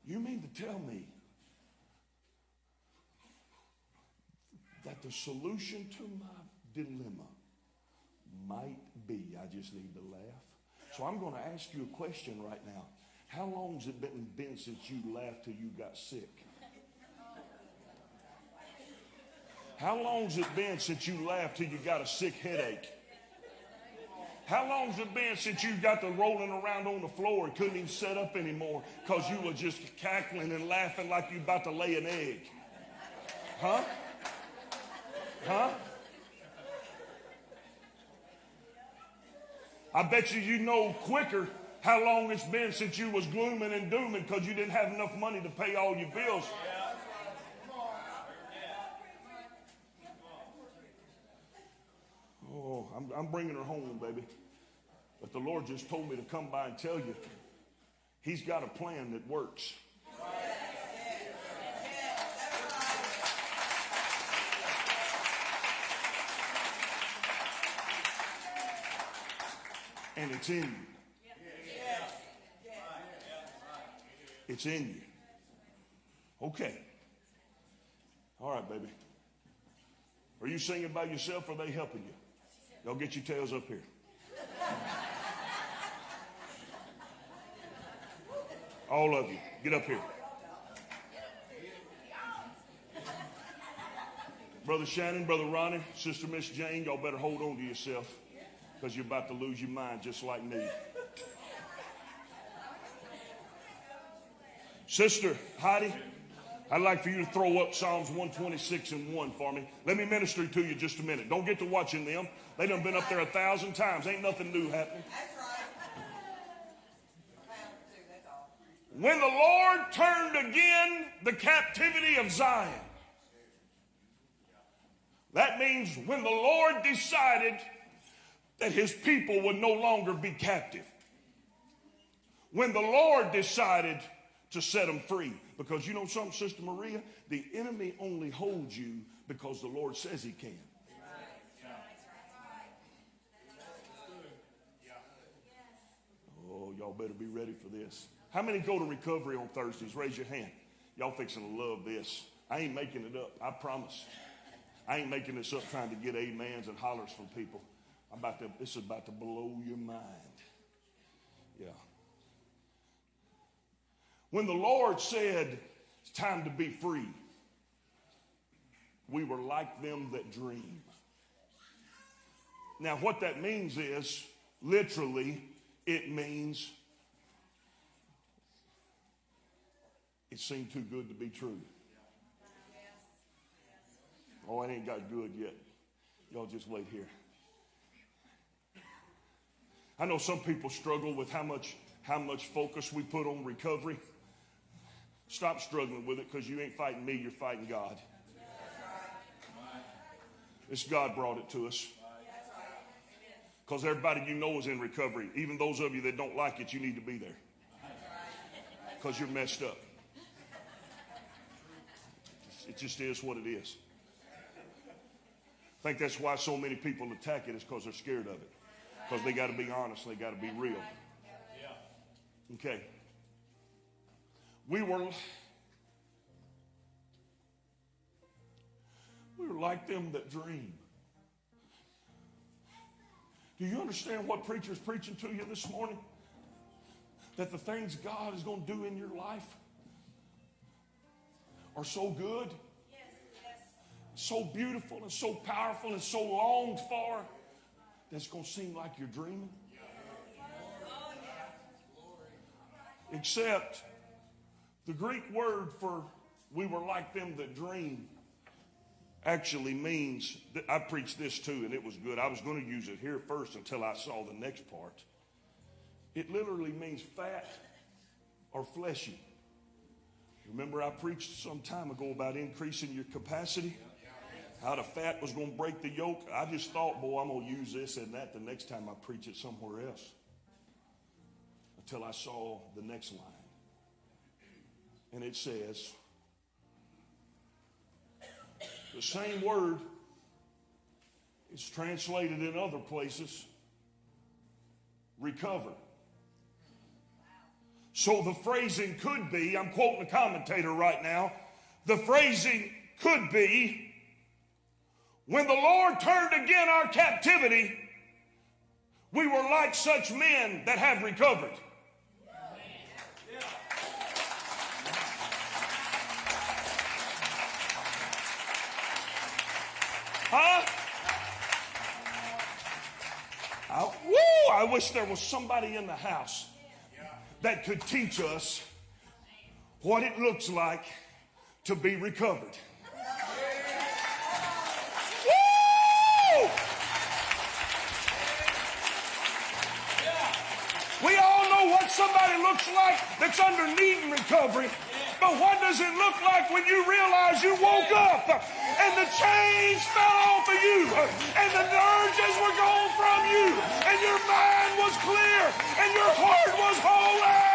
You mean to tell me that the solution to my dilemma might be I just need to laugh? So I'm going to ask you a question right now. How long's it been, been since you laughed till you got sick? How long's it been since you laughed till you got a sick headache? How long's it been since you got to rolling around on the floor and couldn't even sit up anymore because you were just cackling and laughing like you about to lay an egg? Huh? Huh? I bet you you know quicker how long it's been since you was glooming and dooming because you didn't have enough money to pay all your bills. Oh, I'm, bringing her home, baby. But the Lord just told me to come by and tell you He's got a plan that works. And it's in you. It's in you. Okay. All right, baby. Are you singing by yourself or are they helping you? Y'all get your tails up here. All of you, get up here. Brother Shannon, Brother Ronnie, Sister Miss Jane, y'all better hold on to yourself. because you're about to lose your mind just like me. Sister Heidi, I'd like for you to throw up Psalms 126 and 1 for me. Let me minister to you just a minute. Don't get to watching them. They done been up there a thousand times. Ain't nothing new happening. That's right. When the Lord turned again the captivity of Zion. That means when the Lord decided that his people would no longer be captive. When the Lord decided to set them free. Because you know something, Sister Maria? The enemy only holds you because the Lord says he can. Oh, y'all better be ready for this. How many go to recovery on Thursdays? Raise your hand. Y'all fixing to love this. I ain't making it up. I promise. I ain't making this up trying to get amens and hollers from people. I'm about to, this is about to blow your mind. Yeah. When the Lord said, it's time to be free, we were like them that dream. Now, what that means is, literally, it means it seemed too good to be true. Oh, it ain't got good yet. Y'all just wait here. I know some people struggle with how much how much focus we put on recovery. Stop struggling with it because you ain't fighting me, you're fighting God. It's God brought it to us. Because everybody you know is in recovery. Even those of you that don't like it, you need to be there. Because you're messed up. It just is what it is. I think that's why so many people attack it is because they're scared of it. Because they got to be honest, they got to be real. Okay. We were we were like them that dream. Do you understand what preacher's preaching to you this morning? That the things God is going to do in your life are so good, so beautiful, and so powerful, and so longed for that's going to seem like you're dreaming. Except the Greek word for we were like them that dream actually means that I preached this too, and it was good. I was going to use it here first until I saw the next part. It literally means fat or fleshy. Remember, I preached some time ago about increasing your capacity? How the fat was going to break the yoke. I just thought, boy, I'm going to use this and that the next time I preach it somewhere else. Until I saw the next line. And it says, the same word is translated in other places recover. So the phrasing could be, I'm quoting a commentator right now, the phrasing could be, when the Lord turned again our captivity, we were like such men that have recovered. Huh? I, woo, I wish there was somebody in the house that could teach us what it looks like to be recovered. Woo! We all know what somebody looks like that's underneath recovery. But what does it look like when you realize you woke up and the chains fell off of you and the urges were gone from you and your mind was clear and your heart was holy?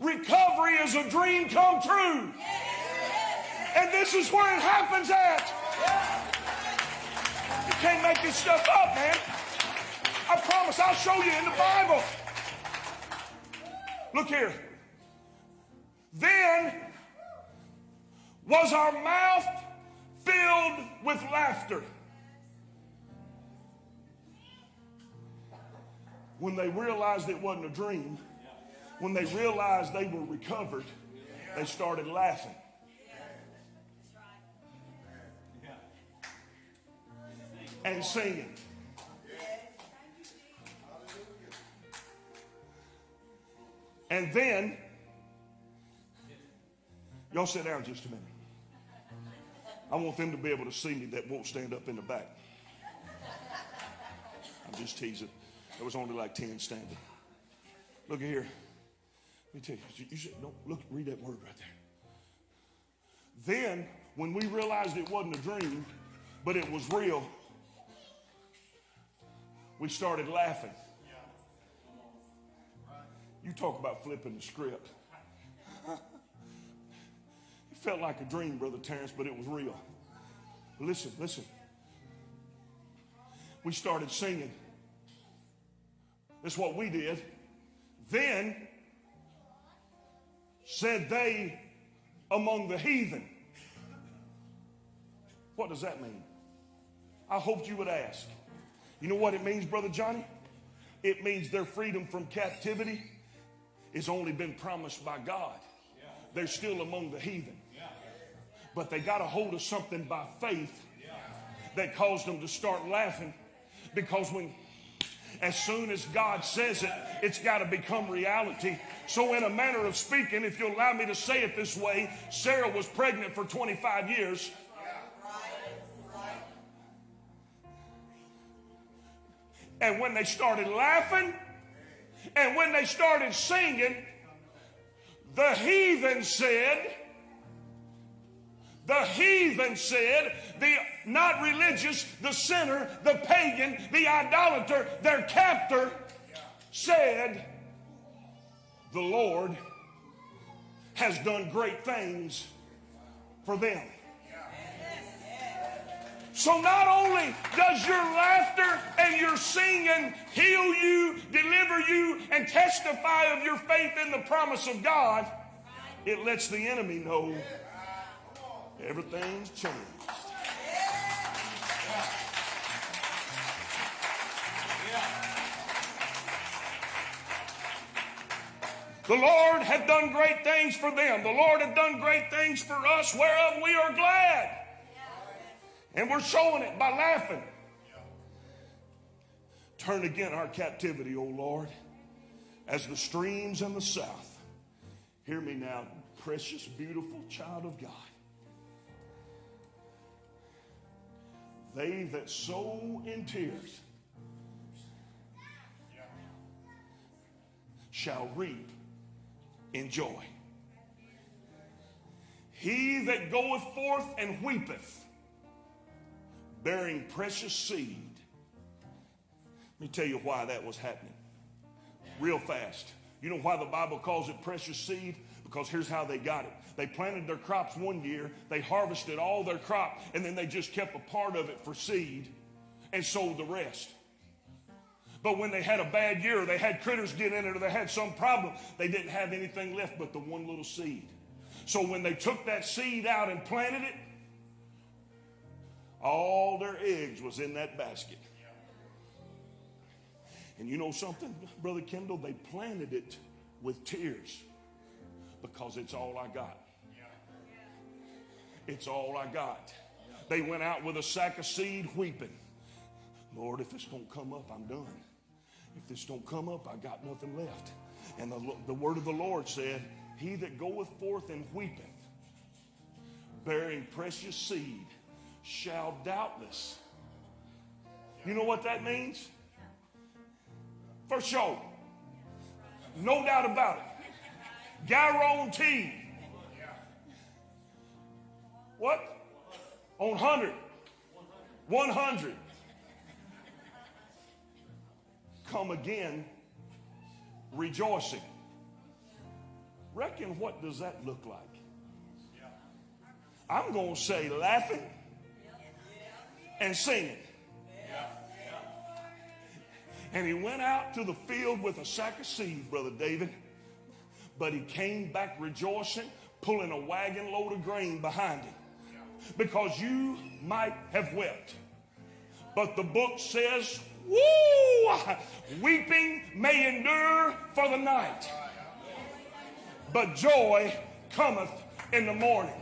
Recovery is a dream come true. And this is where it happens at. You can't make this stuff up, man. I promise I'll show you in the Bible. Look here. Then was our mouth filled with laughter. When they realized it wasn't a dream, When they realized they were recovered, they started laughing. And singing. And then, y'all sit down just a minute. I want them to be able to see me that won't stand up in the back. I'm just teasing. There was only like 10 standing. Look here. Let me tell you. You should, don't look, read that word right there. Then, when we realized it wasn't a dream, but it was real, we started laughing. You talk about flipping the script. it felt like a dream, Brother Terrence, but it was real. Listen, listen. We started singing. That's what we did. Then said they among the heathen. What does that mean? I hoped you would ask. You know what it means, Brother Johnny? It means their freedom from captivity has only been promised by God. They're still among the heathen. But they got a hold of something by faith that caused them to start laughing because when as soon as God says it, it's got to become reality. So, in a manner of speaking, if you'll allow me to say it this way, Sarah was pregnant for 25 years. And when they started laughing and when they started singing, the heathen said, the heathen said, the not religious, the sinner, the pagan, the idolater, their captor said, The Lord has done great things for them. So not only does your laughter and your singing heal you, deliver you, and testify of your faith in the promise of God, it lets the enemy know everything's changed. The Lord had done great things for them. The Lord had done great things for us, whereof we are glad. And we're showing it by laughing. Turn again our captivity, O Lord, as the streams in the south. Hear me now, precious, beautiful child of God. They that sow in tears shall reap in joy. He that goeth forth and weepeth, bearing precious seed. Let me tell you why that was happening. Real fast. You know why the Bible calls it precious seed? Because here's how they got it. They planted their crops one year, they harvested all their crop, and then they just kept a part of it for seed and sold the rest. But when they had a bad year, they had critters get in it, or they had some problem, they didn't have anything left but the one little seed. So when they took that seed out and planted it, all their eggs was in that basket. And you know something, Brother Kendall? They planted it with tears because it's all I got. It's all I got. They went out with a sack of seed weeping. Lord, if this don't come up, I'm done. If this don't come up, I got nothing left. And the, the word of the Lord said, He that goeth forth and weepeth, bearing precious seed, shall doubtless. You know what that means? For sure. No doubt about it. Guarantee. What? On 100. 100. Come again rejoicing. Reckon what does that look like? I'm going to say laughing and singing. And he went out to the field with a sack of seed, Brother David. But he came back rejoicing, pulling a wagon load of grain behind him. Because you might have wept. But the book says, Woo! Weeping may endure for the night, but joy cometh in the morning.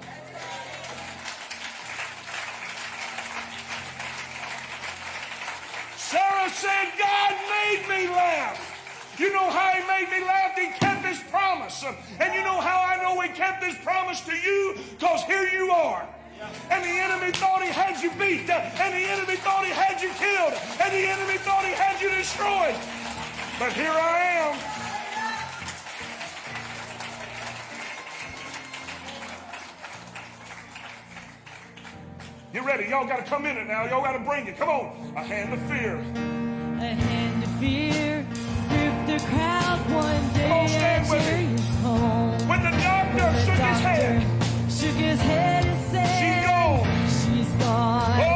I said, God made me laugh. You know how he made me laugh? He kept his promise. And you know how I know he kept his promise to you? Because here you are. And the enemy thought he had you beat. And the enemy thought he had you killed. And the enemy thought he had you destroyed. But here I am. You ready. Y'all got to come in it now. Y'all got to bring it. Come on. A hand of fear. A hand of fear gripped the crowd one day. On, stand with. Home. When the doctor, when the shook, doctor his head, shook his head and said, She's gone. She's gone. Oh.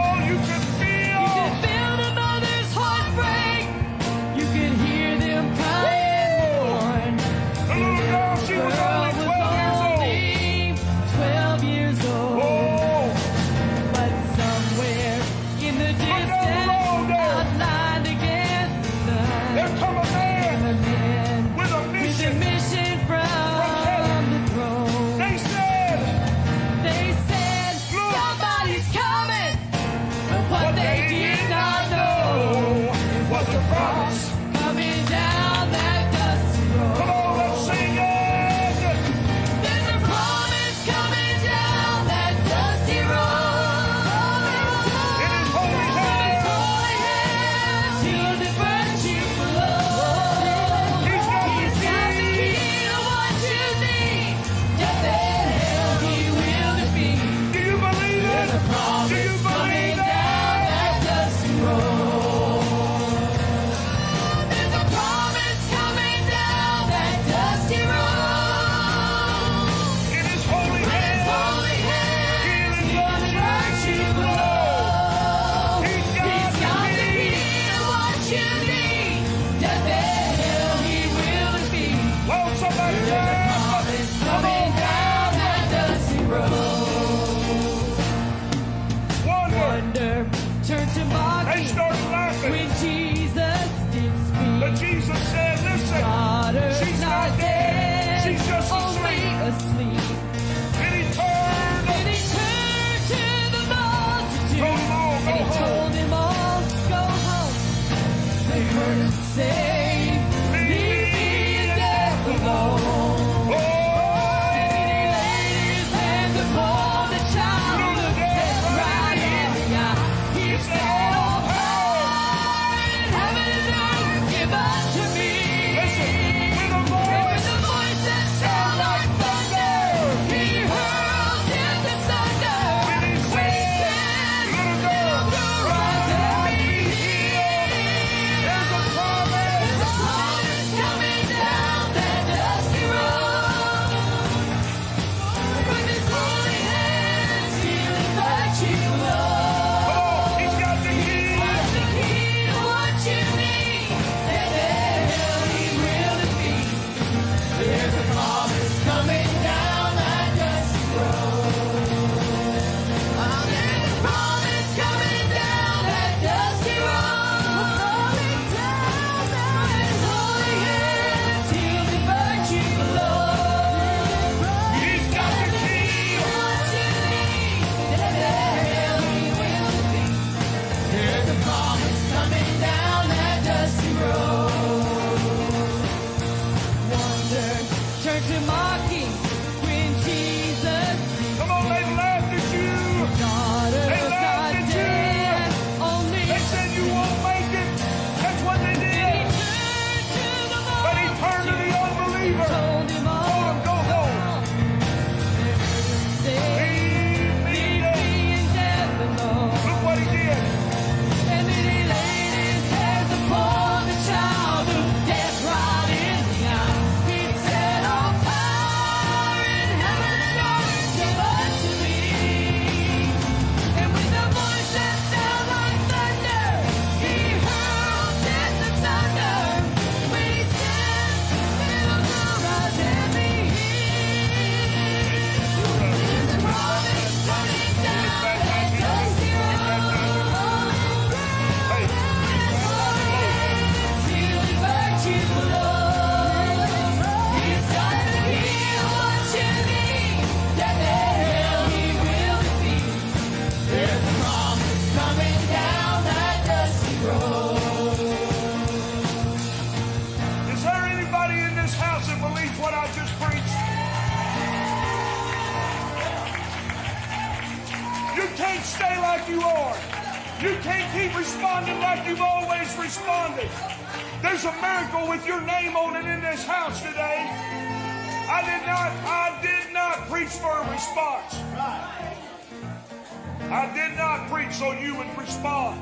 So you would respond.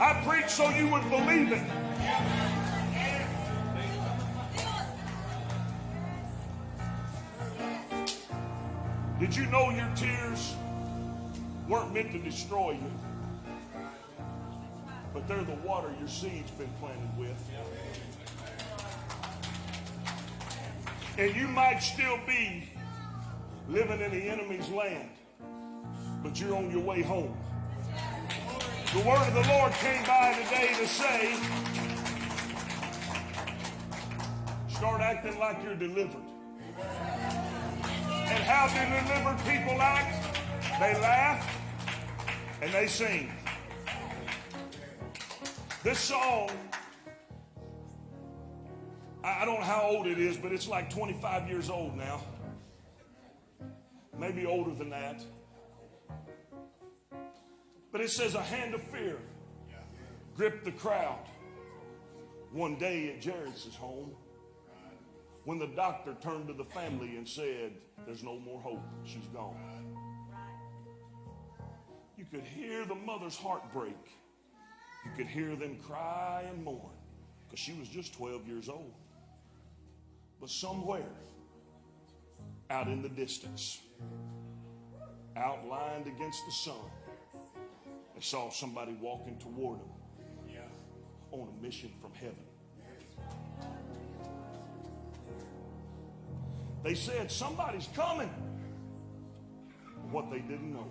I preached so you would believe it. Did you know your tears weren't meant to destroy you? But they're the water your seed's been planted with. And you might still be living in the enemy's land, but you're on your way home. The word of the Lord came by today to say, start acting like you're delivered. And how do delivered people act? They laugh and they sing. This song, I don't know how old it is, but it's like 25 years old now. Maybe older than that. But it says a hand of fear gripped the crowd one day at Jairus' home when the doctor turned to the family and said, There's no more hope. She's gone. You could hear the mother's heart break. You could hear them cry and mourn because she was just 12 years old. But somewhere out in the distance, outlined against the sun, they saw somebody walking toward them on a mission from heaven. They said, Somebody's coming. What they didn't know,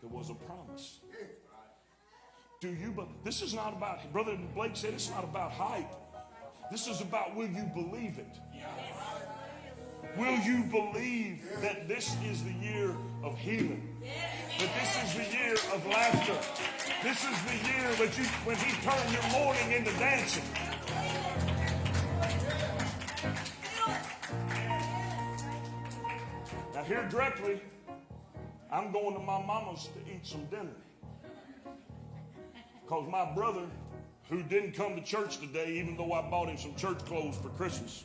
there was a promise. Do you, but this is not about, Brother Blake said it's not about hype. This is about will you believe it? Will you believe that this is the year of healing? That this is the year of laughter? This is the year that you, when He turned your mourning into dancing. Now, here directly, I'm going to my mama's to eat some dinner. Because my brother, who didn't come to church today, even though I bought him some church clothes for Christmas,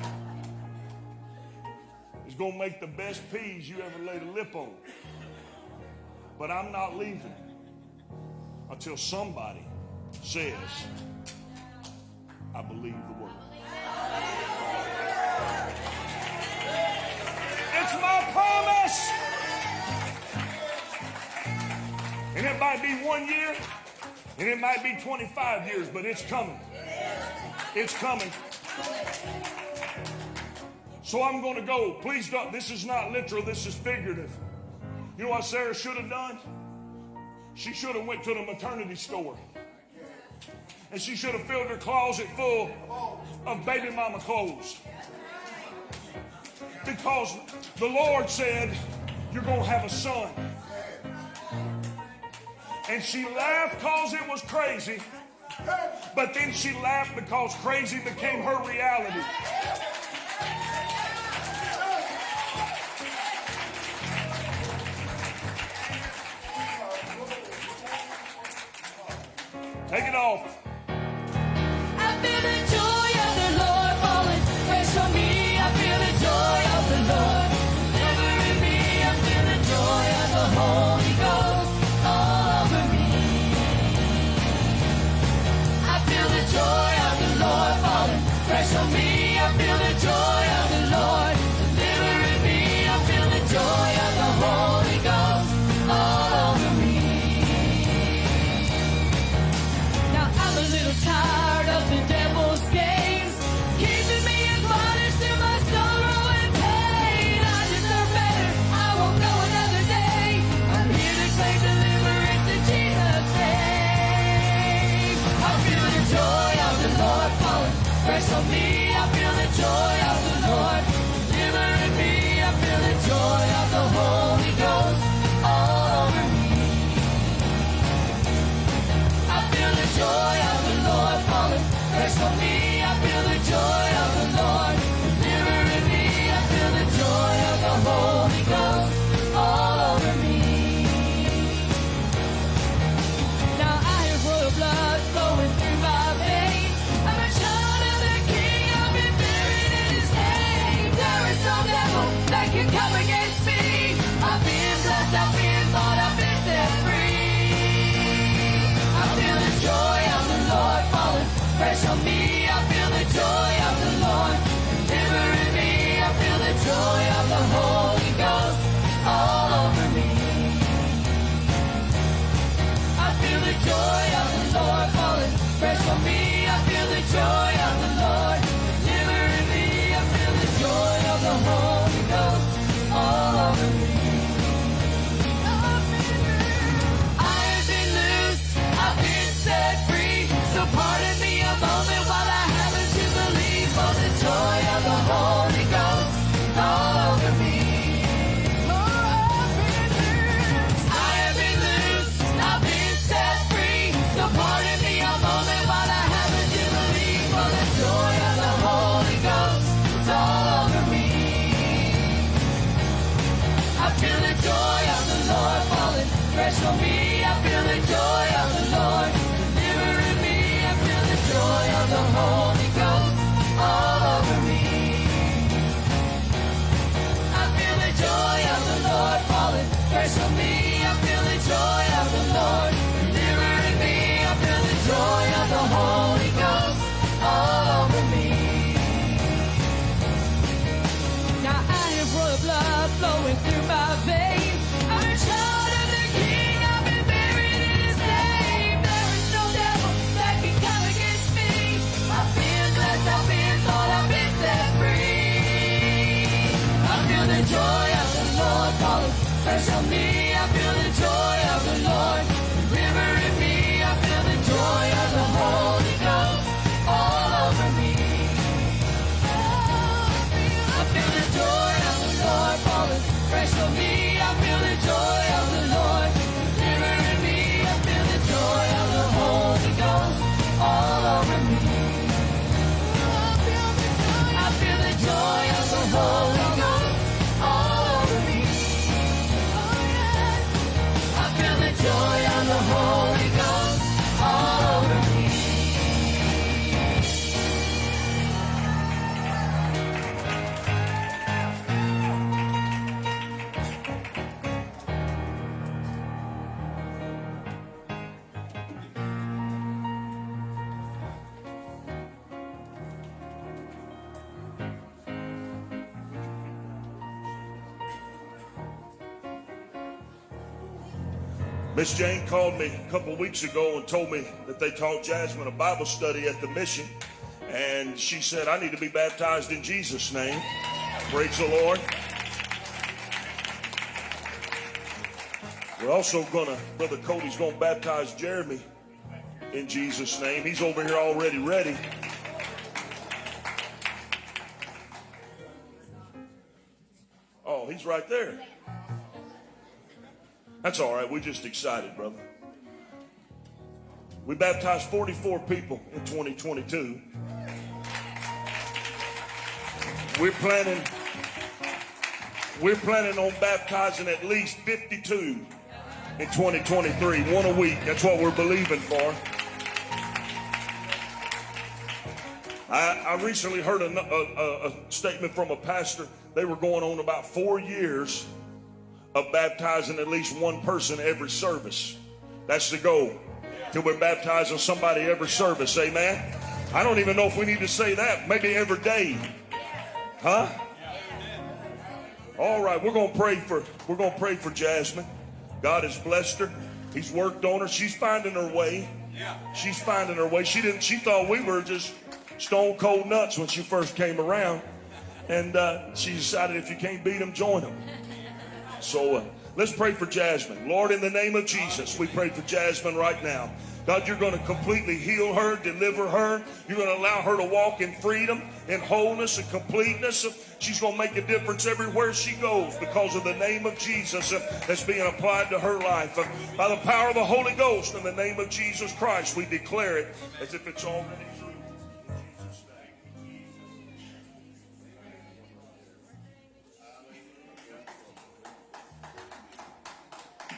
is going to make the best peas you ever laid a lip on. But I'm not leaving until somebody says, I believe the word. It's my promise. And it might be one year, and it might be 25 years, but it's coming. It's coming. So I'm going to go. Please don't. This is not literal. This is figurative. You know what Sarah should have done? She should have went to the maternity store. And she should have filled her closet full of baby mama clothes. Because the Lord said, You're going to have a son. And she laughed because it was crazy. But then she laughed because crazy became her reality. Take it off. Fresh on me. I feel the joy of the falling fresh Miss Jane called me a couple weeks ago and told me that they taught Jasmine a Bible study at the mission. And she said, I need to be baptized in Jesus' name. Praise the Lord. We're also gonna, Brother Cody's gonna baptize Jeremy in Jesus' name. He's over here already ready. Oh, he's right there. That's all right. We're just excited, brother. We baptized 44 people in 2022. We're planning we're planning on baptizing at least 52 in 2023, one a week. That's what we're believing for. I, I recently heard a, a, a statement from a pastor. They were going on about four years of baptizing at least one person every service. That's the goal. Till we're baptizing somebody every service. Amen. I don't even know if we need to say that. Maybe every day. Huh? All right, we're gonna pray for we're gonna pray for Jasmine. God has blessed her. He's worked on her. She's finding her way. She's finding her way. She didn't. She thought we were just stone cold nuts when she first came around, and uh, she decided if you can't beat them, join them. So uh, let's pray for Jasmine. Lord, in the name of Jesus, we pray for Jasmine right now. God, you're going to completely heal her, deliver her. You're going to allow her to walk in freedom, in wholeness, and completeness. She's going to make a difference everywhere she goes because of the name of Jesus uh, that's being applied to her life. Uh, By the power of the Holy Ghost, in the name of Jesus Christ, we declare it as if it's already true.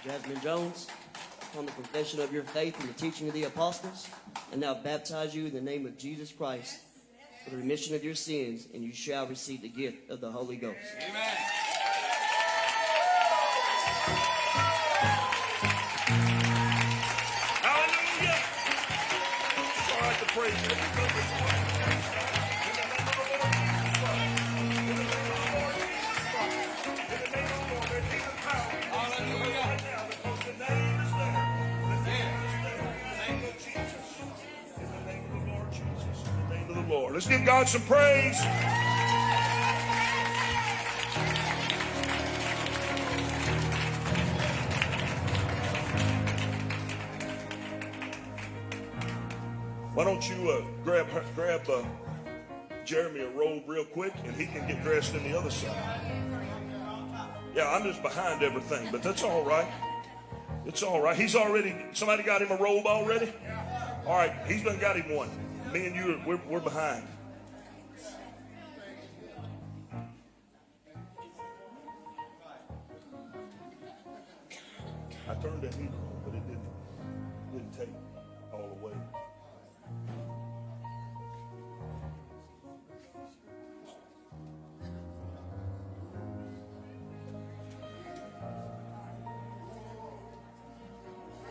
Jasmine Jones, upon the confession of your faith and the teaching of the apostles, and now baptize you in the name of Jesus Christ for the remission of your sins, and you shall receive the gift of the Holy Ghost. Amen. Hallelujah. Right to praise Let's give God some praise. Why don't you uh, grab grab uh, Jeremy a robe real quick, and he can get dressed in the other side. Yeah, I'm just behind everything, but that's all right. It's all right. He's already. Somebody got him a robe already. All right, he's done got him one. Me and you, we're, we're behind. I turned that heat on, but it didn't, didn't take all the way.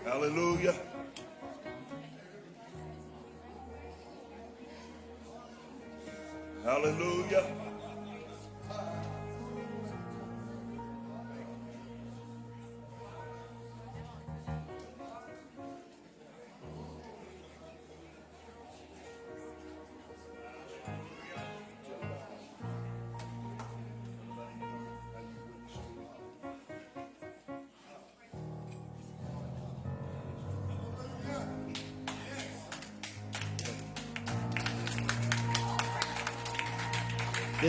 Hallelujah. Hallelujah.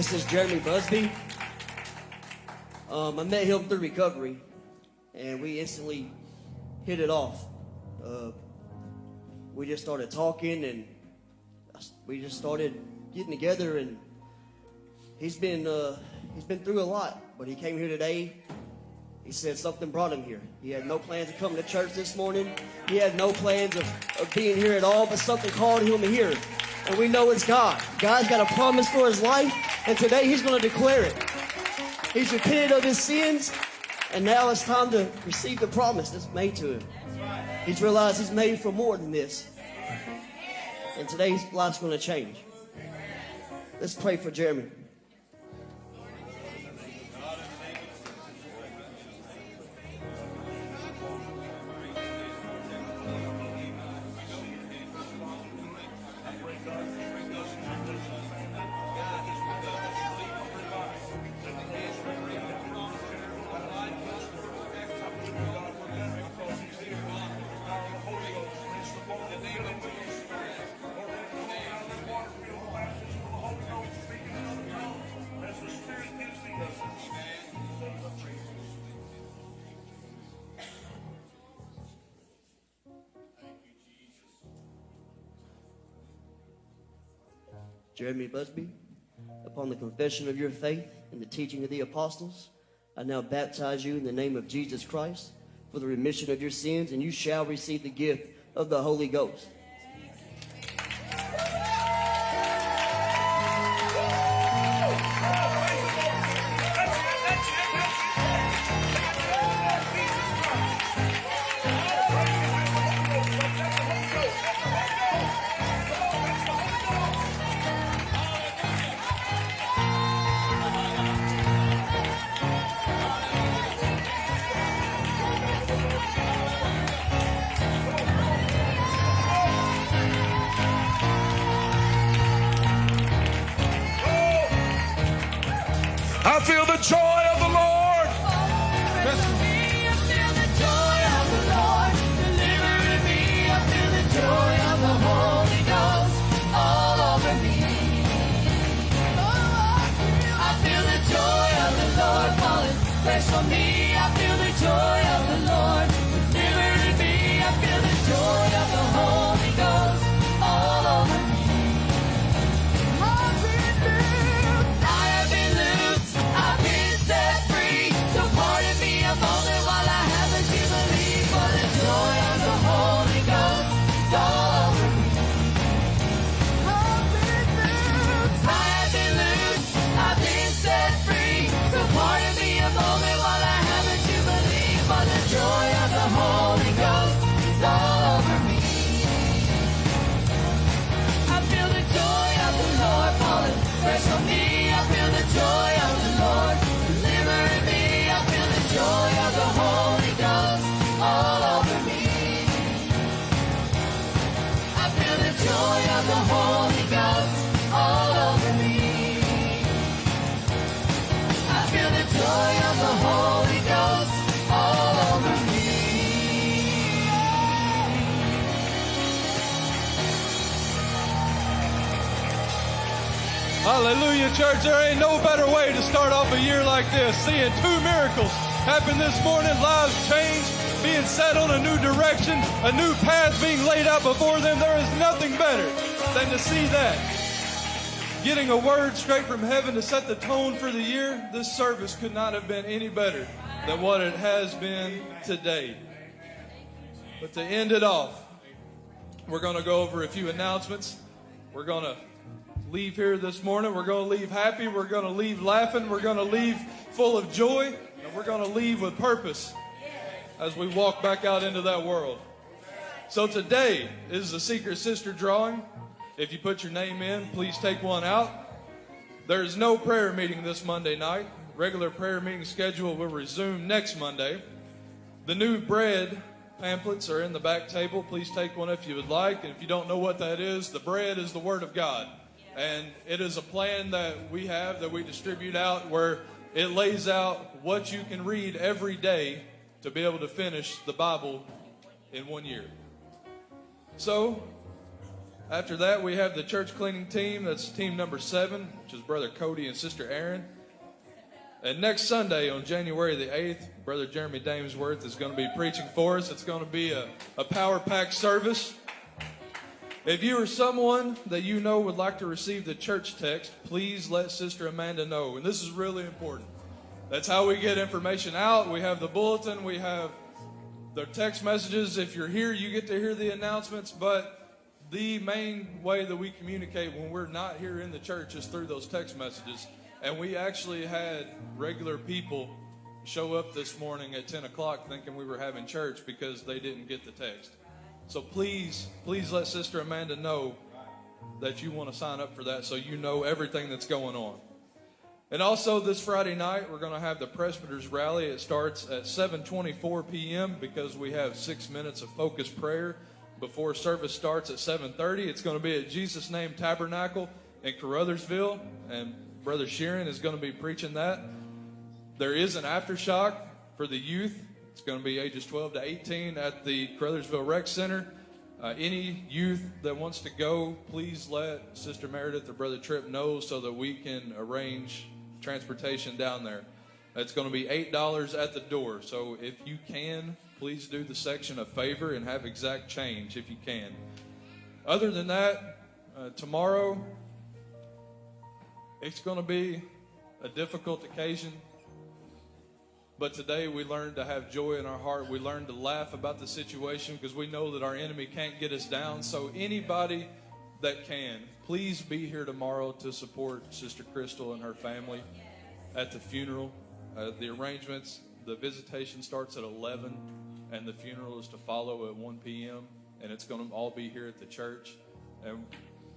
This is Jeremy Busby. Um, I met him through recovery, and we instantly hit it off. Uh, we just started talking, and we just started getting together. And he's been uh, he's been through a lot, but he came here today. He said something brought him here. He had no plans of coming to church this morning. He had no plans of, of being here at all, but something called him here. And we know it's God. God's got a promise for his life, and today he's going to declare it. He's repented of his sins, and now it's time to receive the promise that's made to him. He's realized he's made for more than this. And today's life's going to change. Let's pray for Jeremy. Jeremy Busby, upon the confession of your faith and the teaching of the apostles, I now baptize you in the name of Jesus Christ for the remission of your sins, and you shall receive the gift of the Holy Ghost. Hallelujah, church. There ain't no better way to start off a year like this. Seeing two miracles happen this morning, lives changed, being set on a new direction, a new path being laid out before them. There is nothing better than to see that. Getting a word straight from heaven to set the tone for the year, this service could not have been any better than what it has been today. But to end it off, we're going to go over a few announcements. We're going to leave here this morning. We're going to leave happy. We're going to leave laughing. We're going to leave full of joy. And we're going to leave with purpose as we walk back out into that world. So today is the Secret Sister drawing. If you put your name in, please take one out. There's no prayer meeting this Monday night. Regular prayer meeting schedule will resume next Monday. The new bread pamphlets are in the back table. Please take one if you would like. And if you don't know what that is, the bread is the Word of God. And it is a plan that we have that we distribute out where it lays out what you can read every day to be able to finish the Bible in one year. So, after that, we have the church cleaning team. That's team number seven, which is Brother Cody and Sister Aaron. And next Sunday, on January the 8th, Brother Jeremy Damesworth is going to be preaching for us. It's going to be a, a power packed service. If you or someone that you know would like to receive the church text, please let Sister Amanda know. And this is really important. That's how we get information out. We have the bulletin, we have the text messages. If you're here, you get to hear the announcements. But the main way that we communicate when we're not here in the church is through those text messages. And we actually had regular people show up this morning at 10 o'clock thinking we were having church because they didn't get the text. So please, please let Sister Amanda know that you want to sign up for that so you know everything that's going on. And also this Friday night, we're going to have the Presbyters Rally. It starts at 7.24 p.m. because we have six minutes of focused prayer before service starts at 7.30. It's going to be at Jesus Name Tabernacle in Caruthersville. And Brother Sheeran is going to be preaching that. There is an aftershock for the youth. It's going to be ages 12 to 18 at the Caruthersville Rec Center. Uh, any youth that wants to go, please let Sister Meredith or Brother Tripp know so that we can arrange transportation down there. It's going to be $8 at the door. So if you can, please do the section a favor and have exact change if you can. Other than that, uh, tomorrow, it's going to be a difficult occasion. But today we learned to have joy in our heart. We learned to laugh about the situation because we know that our enemy can't get us down. So, anybody that can, please be here tomorrow to support Sister Crystal and her family at the funeral. Uh, the arrangements, the visitation starts at 11, and the funeral is to follow at 1 p.m., and it's going to all be here at the church. And,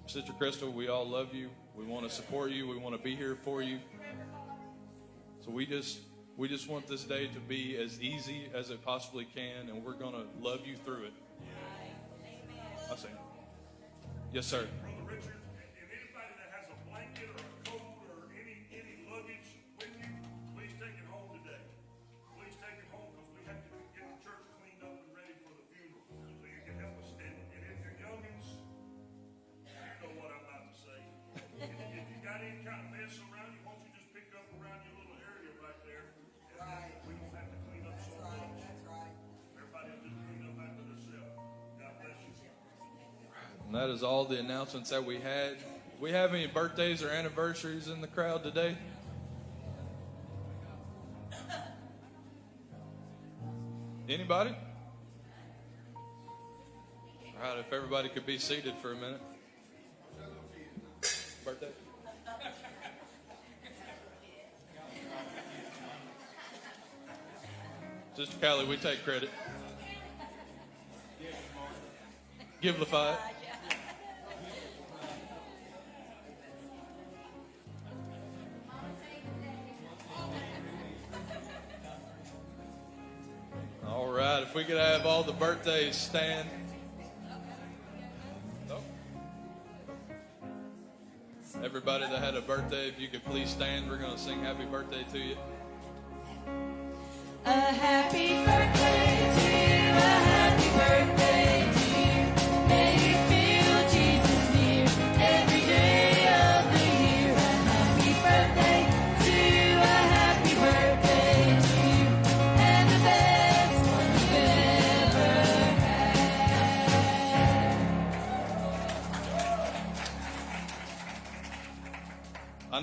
Sister Crystal, we all love you. We want to support you. We want to be here for you. So we just we just want this day to be as easy as it possibly can, and we're going to love you through it. I say, yes, sir. And that is all the announcements that we had. We have any birthdays or anniversaries in the crowd today? Anybody? All right, if everybody could be seated for a minute. Birthday? Sister Callie, we take credit. Givelify it. All right, if we could have all the birthdays stand. Everybody that had a birthday, if you could please stand, we're going to sing happy birthday to you. A happy birthday to you, a happy birthday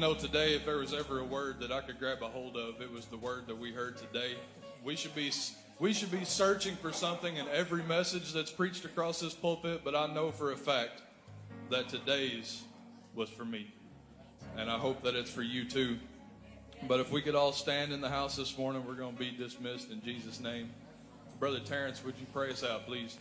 know today, if there was ever a word that I could grab a hold of, it was the word that we heard today. We should be we should be searching for something in every message that's preached across this pulpit, but I know for a fact that today's was for me. And I hope that it's for you too. But if we could all stand in the house this morning, we're going to be dismissed in Jesus' name. Brother Terrence, would you pray us out, please?